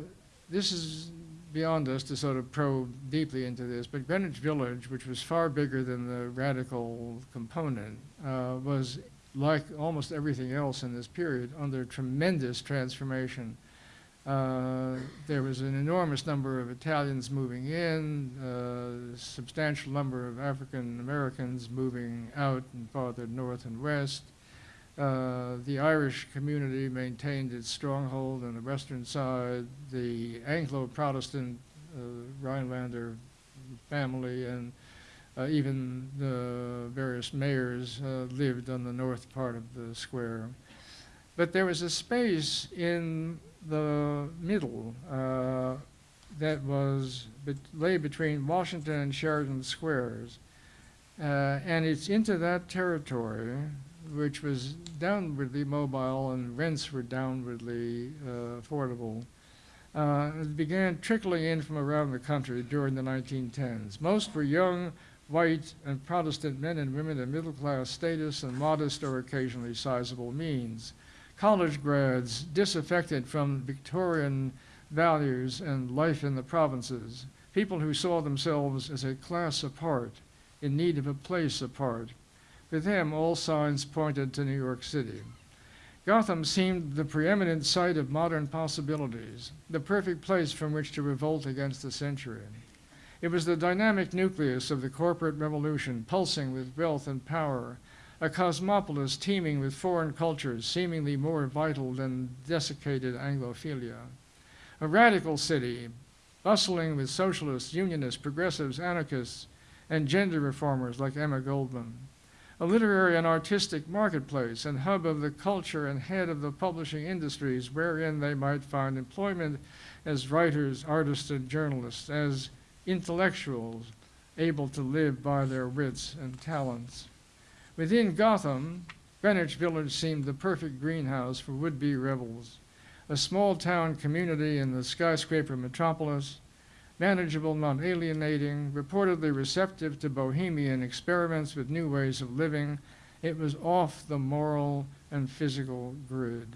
this is beyond us to sort of probe deeply into this, but Greenwich Village, which was far bigger than the radical component, uh, was like almost everything else in this period under tremendous transformation. Uh, there was an enormous number of Italians moving in, uh, substantial number of African Americans moving out and farther north and west. Uh, the Irish community maintained its stronghold on the western side. The Anglo-Protestant uh, Rhinelander family and uh, even the various mayors uh, lived on the north part of the square. But there was a space in the middle uh, that was bet lay between Washington and Sheridan squares. and it's into that territory which was downwardly mobile and rents were downwardly uh, affordable, uh, it began trickling in from around the country during the 1910s. Most were young, white, and Protestant men and women of middle class status and modest or occasionally sizable means. College grads disaffected from Victorian values and life in the provinces, people who saw themselves as a class apart, in need of a place apart, with him, all signs pointed to New York City. Gotham seemed the preeminent site of modern possibilities, the perfect place from which to revolt against the century. It was the dynamic nucleus of the corporate revolution, pulsing with wealth and power, a cosmopolis teeming with foreign cultures, seemingly more vital than desiccated Anglophilia. A radical city, bustling with socialists, unionists, progressives, anarchists, and gender reformers like Emma Goldman a literary and artistic marketplace and hub of the culture and head of the publishing industries wherein they might find employment as writers, artists, and journalists, as intellectuals able to live by their wits and talents. Within Gotham, Greenwich Village seemed the perfect greenhouse for would-be rebels, a small town community in the skyscraper metropolis, manageable, not alienating, reportedly receptive to bohemian experiments with new ways of living. It was off the moral and physical grid.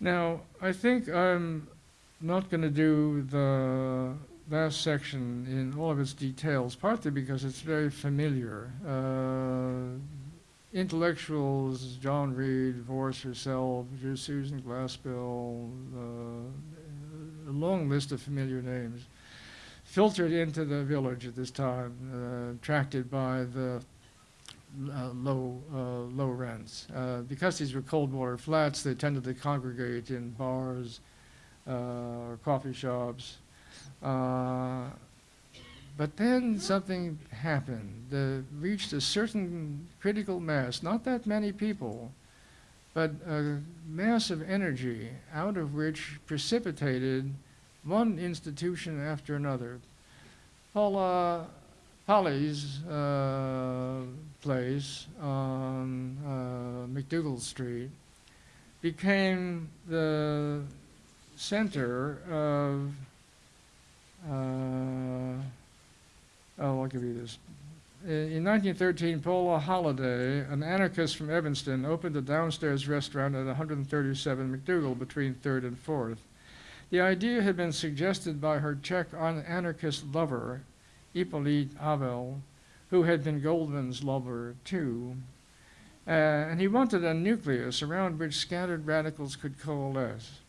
Now, I think I'm not going to do the last section in all of its details, partly because it's very familiar. Uh, intellectuals, John Reed, Vorse herself, Susan Glaspell, uh, a long list of familiar names, filtered into the village at this time, uh, attracted by the uh, low, uh, low rents. Uh, because these were cold water flats, they tended to congregate in bars uh, or coffee shops. But then something happened that reached a certain critical mass, not that many people, but a mass of energy out of which precipitated one institution after another. Paula Polly's uh, place on uh, MacDougal Street became the center of uh, Oh, I'll give you this. In 1913, Polly Holladay, an anarchist from Evanston, opened a downstairs restaurant at 137 MacDougal between 3rd and 4th. The idea had been suggested by her Czech anarchist lover, Hippolyte Havel, who had been Goldman's lover too. Uh, and he wanted a nucleus around which scattered radicals could coalesce.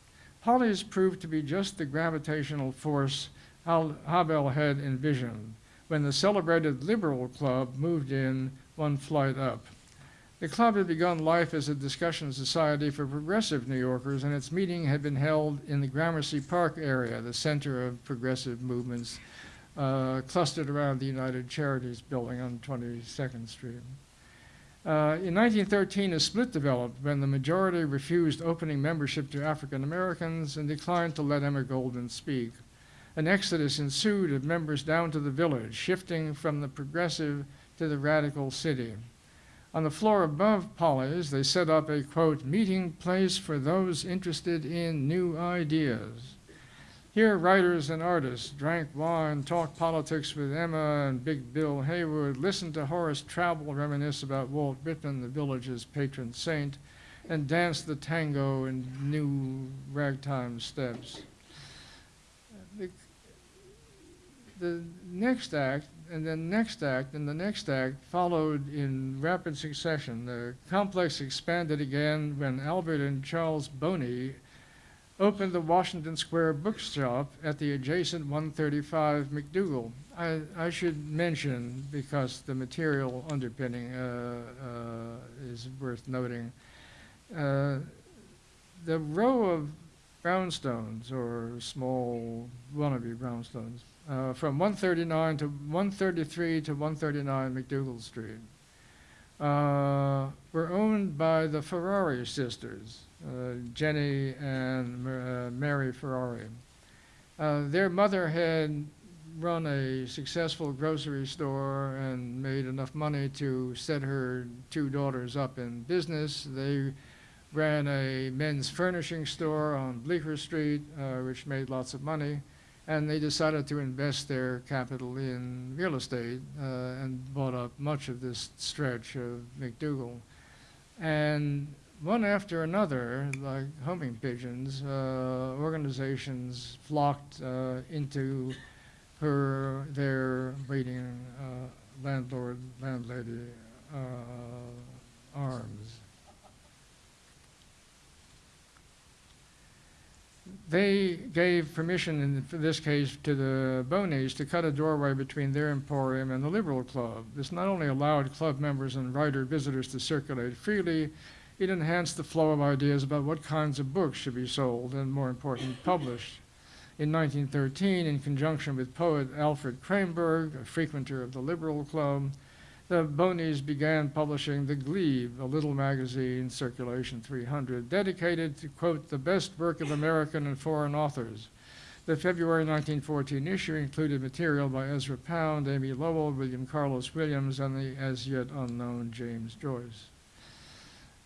Polly's proved to be just the gravitational force Havel had envisioned when the celebrated Liberal Club moved in one flight up. The club had begun life as a discussion society for progressive New Yorkers, and its meeting had been held in the Gramercy Park area, the center of progressive movements, uh, clustered around the United Charities building on 22nd Street. Uh, in 1913, a split developed when the majority refused opening membership to African Americans and declined to let Emma Goldman speak. An exodus ensued of members down to the village, shifting from the progressive to the radical city. On the floor above Polly's, they set up a quote, meeting place for those interested in new ideas. Here, writers and artists drank wine, talked politics with Emma and Big Bill Haywood, listened to Horace Traubel reminisce about Walt Whitman, the village's patron saint, and danced the tango in new ragtime steps. The, the next act, and then next act, and the next act followed in rapid succession. The complex expanded again when Albert and Charles Boni opened the Washington Square bookshop at the adjacent 135 MacDougal. I, I should mention, because the material underpinning uh, uh, is worth noting, uh, the row of brownstones, or small wannabe brownstones, uh, from 139 to 133 to 139 MacDougal Street, uh, were owned by the Ferrari sisters. Uh, Jenny and uh, Mary Ferrari. Uh, their mother had run a successful grocery store and made enough money to set her two daughters up in business. They ran a men's furnishing store on Bleecker Street, uh, which made lots of money, and they decided to invest their capital in real estate uh, and bought up much of this stretch of MacDougal. And one after another, like homing pigeons, uh, organizations flocked uh, into her their waiting uh, landlord landlady uh, arms. They gave permission, in this case, to the Bonis to cut a doorway between their emporium and the Liberal Club. This not only allowed club members and writer visitors to circulate freely, it enhanced the flow of ideas about what kinds of books should be sold and, more important, published. In 1913, in conjunction with poet Alfred Kreymborg, a frequenter of the Liberal Club, the Bonis began publishing The Glebe, a little magazine, circulation 300, dedicated to, quote, the best work of American and foreign authors. The February 1914 issue included material by Ezra Pound, Amy Lowell, William Carlos Williams, and the as yet unknown James Joyce.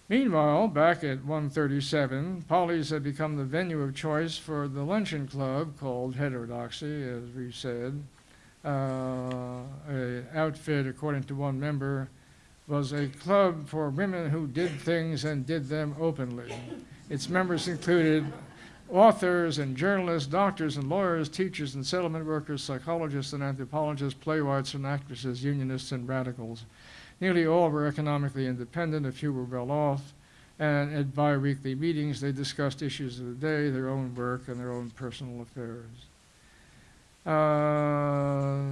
Meanwhile, back at 137, Polly's had become the venue of choice for the luncheon club called Heterodoxy, as we said. Uh, a outfit, according to one member, was a club for women who did things and did them openly. Its members included authors and journalists, doctors and lawyers, teachers and settlement workers, psychologists and anthropologists, playwrights and actresses, unionists and radicals. Nearly all were economically independent, a few were well off, and at bi-weekly meetings they discussed issues of the day, their own work, and their own personal affairs. Uh,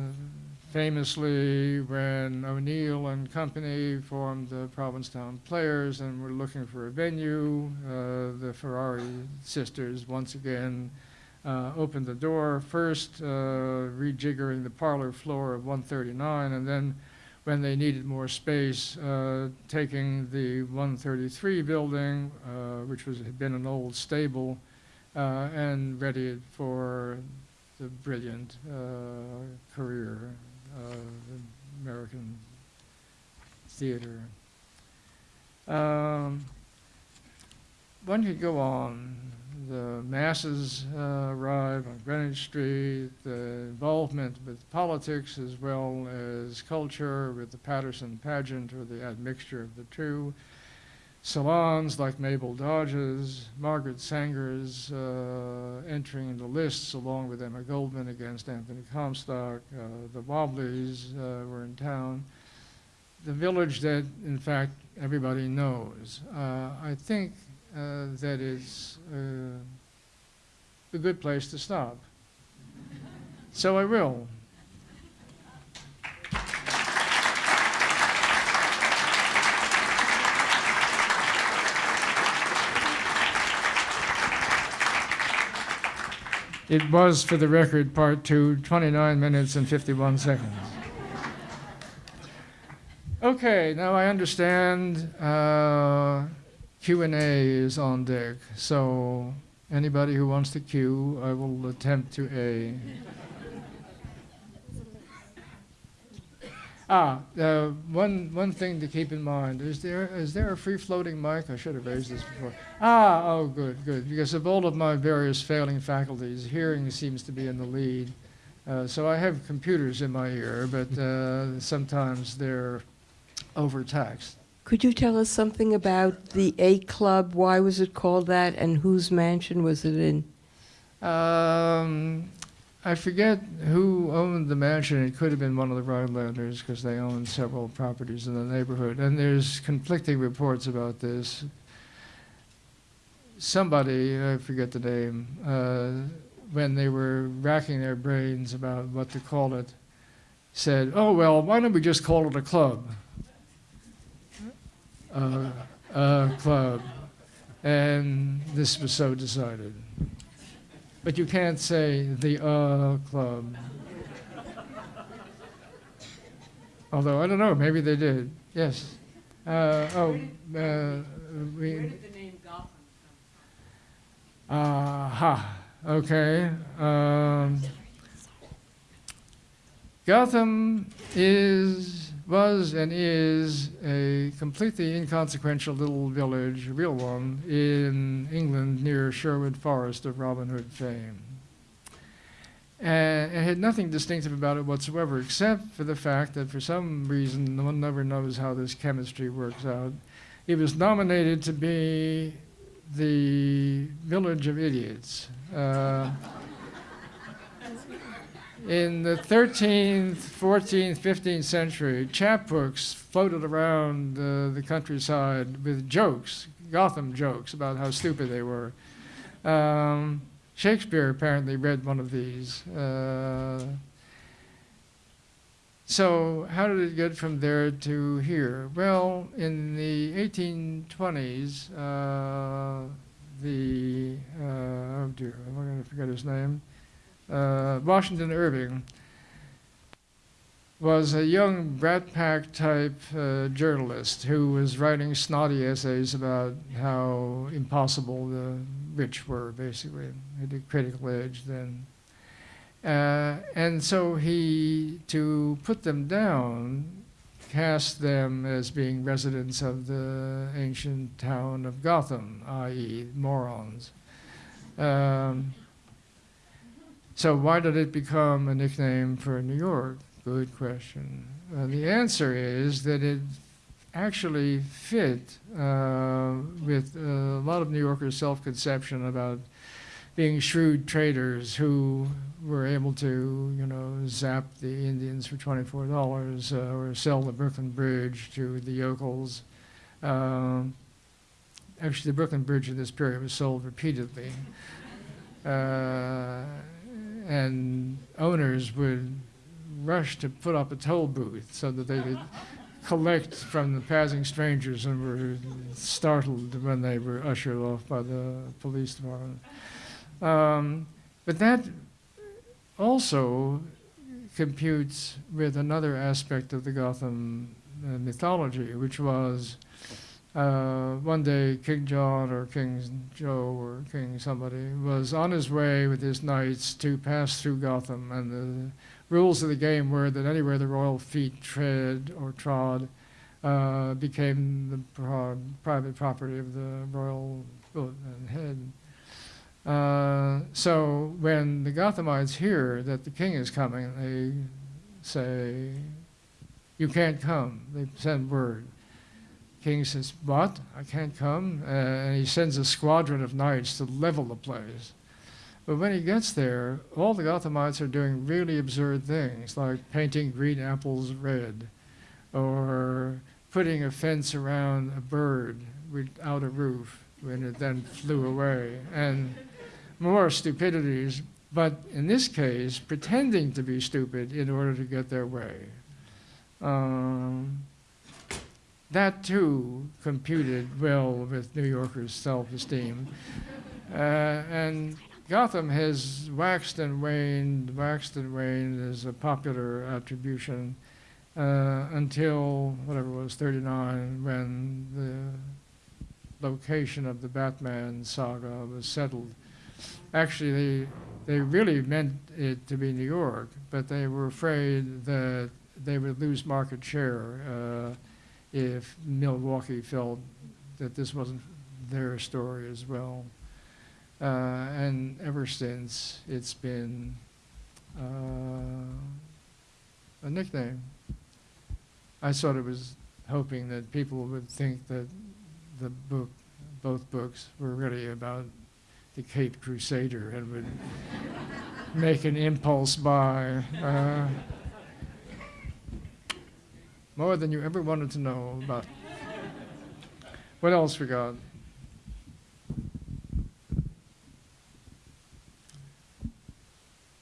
famously, when O'Neill and company formed the Provincetown Players and were looking for a venue, uh, the Ferrari sisters once again uh, opened the door, first uh, rejiggering the parlor floor of 139, and then when they needed more space, uh, taking the 133 building, which was, had been an old stable, and ready for the brilliant uh, career of American theater. Um, one could go on the masses uh, arrive on Greenwich Street, the involvement with politics as well as culture with the Paterson pageant or the admixture of the two. Salons like Mabel Dodge's, Margaret Sanger's uh, entering the lists along with Emma Goldman against Anthony Comstock. Uh, the Wobblies uh, were in town. The village that, in fact, everybody knows. Uh, I think uh, that is uh, a good place to stop. So I will. It was, for the record, part two, 29 minutes and 51 seconds. Okay, now I understand uh, Q&A is on deck. So anybody who wants to queue, I will attempt to A. Ah, uh, one, one thing to keep in mind, is there, is there a free-floating mic? I should have raised this before. Ah, oh, good, good, because of all of my various failing faculties, hearing seems to be in the lead. Uh, so I have computers in my ear, but uh, sometimes they're overtaxed. Could you tell us something about the A Club? Why was it called that, and whose mansion was it in? Um, I forget who owned the mansion. It could have been one of the Rhinelanders because they own several properties in the neighborhood. And there's conflicting reports about this. Somebody, I forget the name, uh, when they were racking their brains about what to call it, said, oh, well, why don't we just call it a club? Uh, a club. And this was so decided. But you can't say the uh club. Although I don't know, maybe they did. Yes. Uh, oh, uh, we. Aha. Okay. Um, Gotham is, was, and is a completely inconsequential little village, a real one, in England near Sherwood Forest of Robin Hood fame. And it had nothing distinctive about it whatsoever, except for the fact that for some reason, one never knows how this chemistry works out. It was nominated to be the village of idiots. Uh, in the 13th, 14th, 15th century, chapbooks floated around uh, the countryside with jokes, Gotham jokes about how stupid they were. Um, Shakespeare apparently read one of these. Uh, so, how did it get from there to here? Well, in the 1820s, uh, the, uh, oh dear, I'm going to forget his name? Uh, Washington Irving was a young Brat Pack type uh, journalist who was writing snotty essays about how impossible the rich were, basically. at the critical edge then. Uh, and so he, to put them down, cast them as being residents of the ancient town of Gotham, i.e., morons. Um, so why did it become a nickname for New York? Good question. Uh, the answer is that it actually fit uh, with a lot of New Yorkers' self-conception about being shrewd traders who were able to, you know, zap the Indians for $24 uh, or sell the Brooklyn Bridge to the yokels. Um, actually, the Brooklyn Bridge in this period was sold repeatedly. Uh, and owners would rush to put up a toll booth so that they could collect from the passing strangers and were startled when they were ushered off by the police department. Um, but that also computes with another aspect of the Gotham uh, mythology, which was uh, one day King John or King Joe or King somebody was on his way with his knights to pass through Gotham, and the rules of the game were that anywhere the royal feet tread or trod uh, became the private property of the royal head. Uh, so when the Gothamites hear that the king is coming, they say, "You can't come." They send word king says, What? I can't come? Uh, and he sends a squadron of knights to level the place. But when he gets there, all the Gothamites are doing really absurd things, like painting green apples red, or putting a fence around a bird without a roof when it then flew away, and more stupidities, but in this case, pretending to be stupid in order to get their way. Um, that too computed well with New Yorkers' self-esteem. Uh, and Gotham has waxed and waned, waxed and waned is a popular attribution uh, until whatever it was, 39, when the location of the Batman saga was settled. Actually, they, they really meant it to be New York, but they were afraid that they would lose market share uh, if Milwaukee felt that this wasn't their story as well. Uh, and ever since, it's been uh, a nickname. I sort of was hoping that people would think that the book, both books, were really about the Cape Crusader and would make an impulse buy. Uh, more than you ever wanted to know about. What else we got?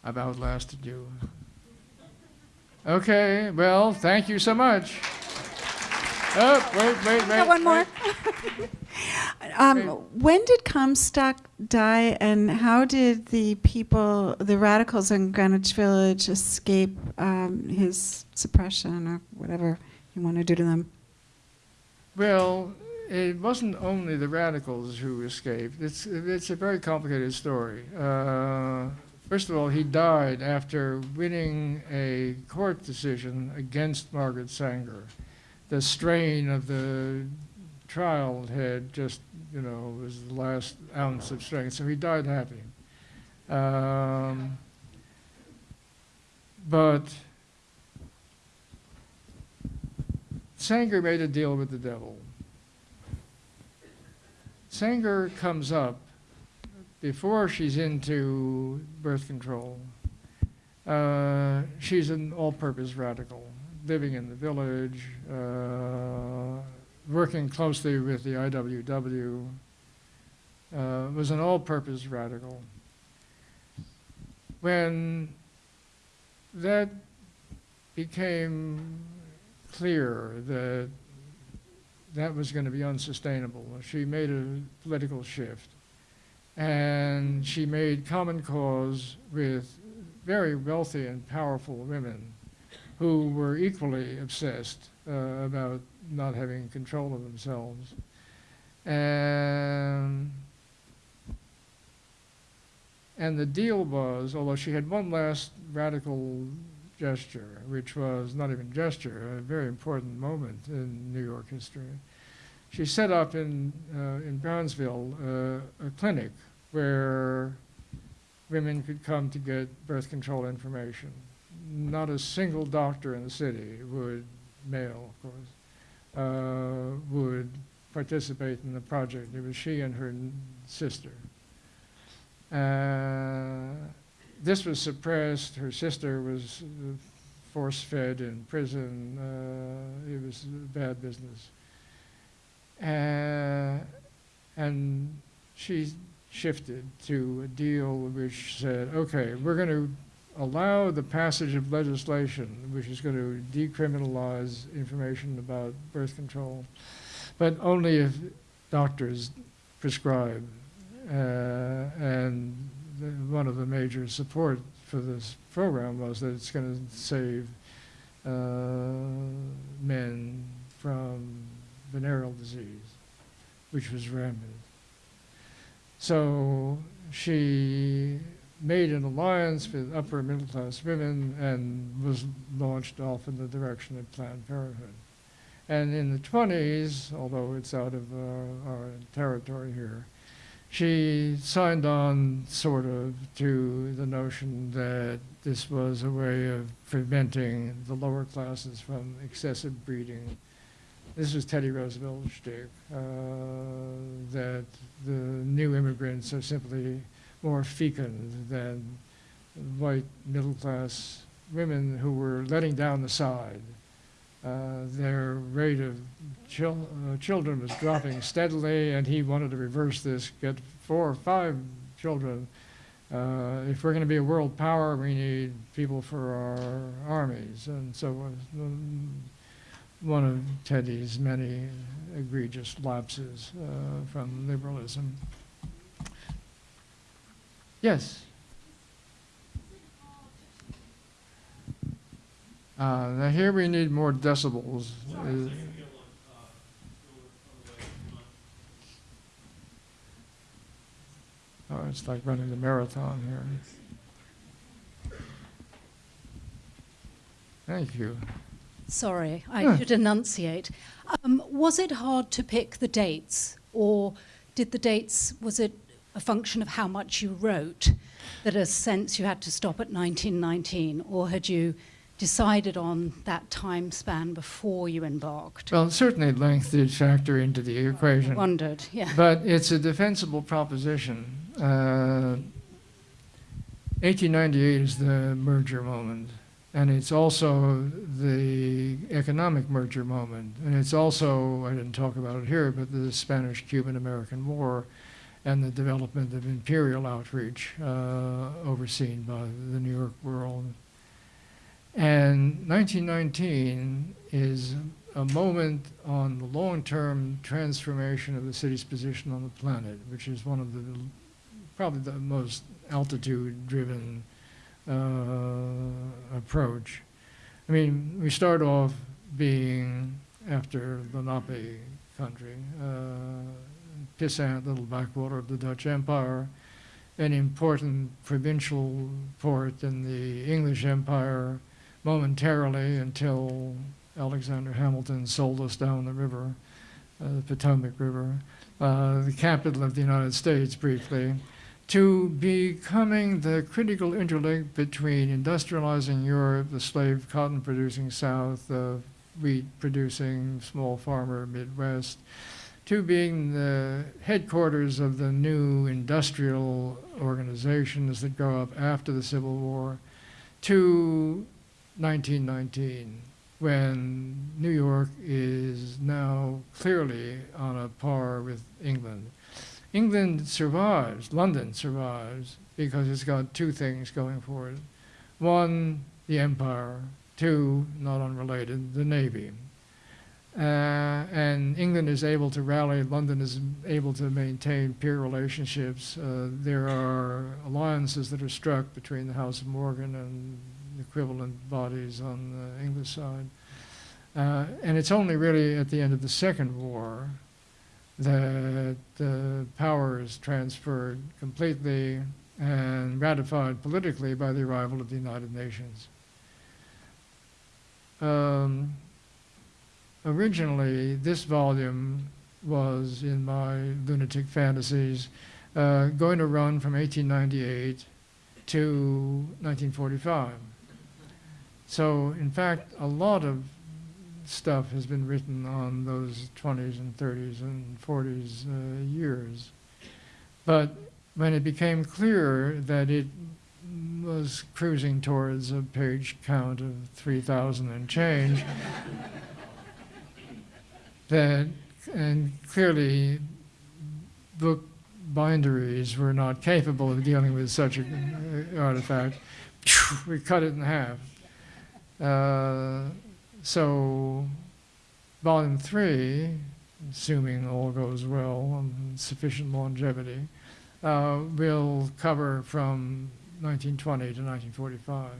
I've outlasted you. Okay, well, thank you so much. Oh, wait, wait, wait. Got one more. Um, when did Comstock die, and how did the people, the radicals in Greenwich Village, escape um, his suppression or whatever you want to do to them? Well, it wasn't only the radicals who escaped. It's, it's a very complicated story. Uh, first of all, he died after winning a court decision against Margaret Sanger. The strain of the trial had just, you know, was the last ounce of strength, so he died happy. Um, but Sanger made a deal with the devil. Sanger comes up before she's into birth control. Uh, she's an all purpose radical, living in the village, uh, working closely with the IWW, uh, was an all purpose radical. When that became clear that that was going to be unsustainable. She made a political shift. And she made common cause with very wealthy and powerful women who were equally obsessed uh, about not having control of themselves. And, and the deal was, although she had one last radical gesture, which was not even gesture, a very important moment in New York history. She set up in, uh, in Brownsville uh, a clinic where women could come to get birth control information. Not a single doctor in the city would, male of course, would participate in the project. It was she and her sister. Uh, this was suppressed. Her sister was uh, force fed in prison. Uh, it was bad business. Uh, and she shifted to a deal which said, okay, we're going to allow the passage of legislation which is going to decriminalize information about birth control, but only if doctors prescribe. Uh, and the, one of the major support for this program was that it's going to save uh, men from venereal disease, which was rampant. So she made an alliance with upper middle class women and was launched off in the direction of Planned Parenthood. And in the 20s, although it's out of uh, our territory here, she signed on sort of to the notion that this was a way of preventing the lower classes from excessive breeding. This was Teddy Roosevelt's shtick, uh, that the new immigrants are simply more fecund than white middle class women who were letting down the side. Uh, their rate of chil- uh, children was dropping steadily, and he wanted to reverse this, get four or five children. Uh, if we're going to be a world power, we need people for our armies. And so was um, one of Teddy's many egregious lapses uh, from liberalism. Yes. Uh, now here we need more decibels. Uh, Oh, it's like running the marathon here. Thank you. Sorry, I should enunciate. Um, was it hard to pick the dates, or did the dates, was it a function of how much you wrote, that a sense you had to stop at 1919, or had you decided on that time span before you embarked? Well, certainly length did factor into the equation. Wondered, yeah. But it's a defensible proposition. Uh, 1898 is the merger moment, and it's also the economic merger moment, and it's also, I didn't talk about it here, but the Spanish Cuban American War and the development of imperial outreach uh, overseen by the New York World. And 1919 is a moment on the long-term transformation of the city's position on the planet, which is one of the probably the most altitude-driven uh, approach. I mean, we start off being after the Lenape country, uh, Pissant, little backwater of the Dutch Empire, an important provincial port in the English Empire momentarily until Alexander Hamilton sold us down the river, uh, the Potomac River, uh, the capital of the United States briefly, to becoming the critical interlink between industrializing Europe, the slave cotton producing South, the wheat producing small farmer Midwest, to being the headquarters of the new industrial organizations that grow up after the Civil War, to 1919, when New York is now clearly on a par with England. England survives, London survives, because it's got two things going for it. One, the empire. Two, not unrelated, the navy. Uh, and England is able to rally, London is able to maintain peer relationships. Uh, there are alliances that are struck between the House of Morgan and equivalent bodies on the English side. Uh, and it's only really at the end of the Second War that the power is transferred completely and ratified politically by the arrival of the United Nations. Um, originally, this volume was in my lunatic fantasies uh, going to run from 1898 to 1945. So, in fact, a lot of stuff has been written on those 20s and 30s and 40s uh, years. But when it became clear that it was cruising towards a page count of 3,000 and change, that, and clearly book binderies were not capable of dealing with such an artifact, we cut it in half. Uh, so, volume three, assuming all goes well and sufficient longevity, uh, will cover from 1920 to 1945.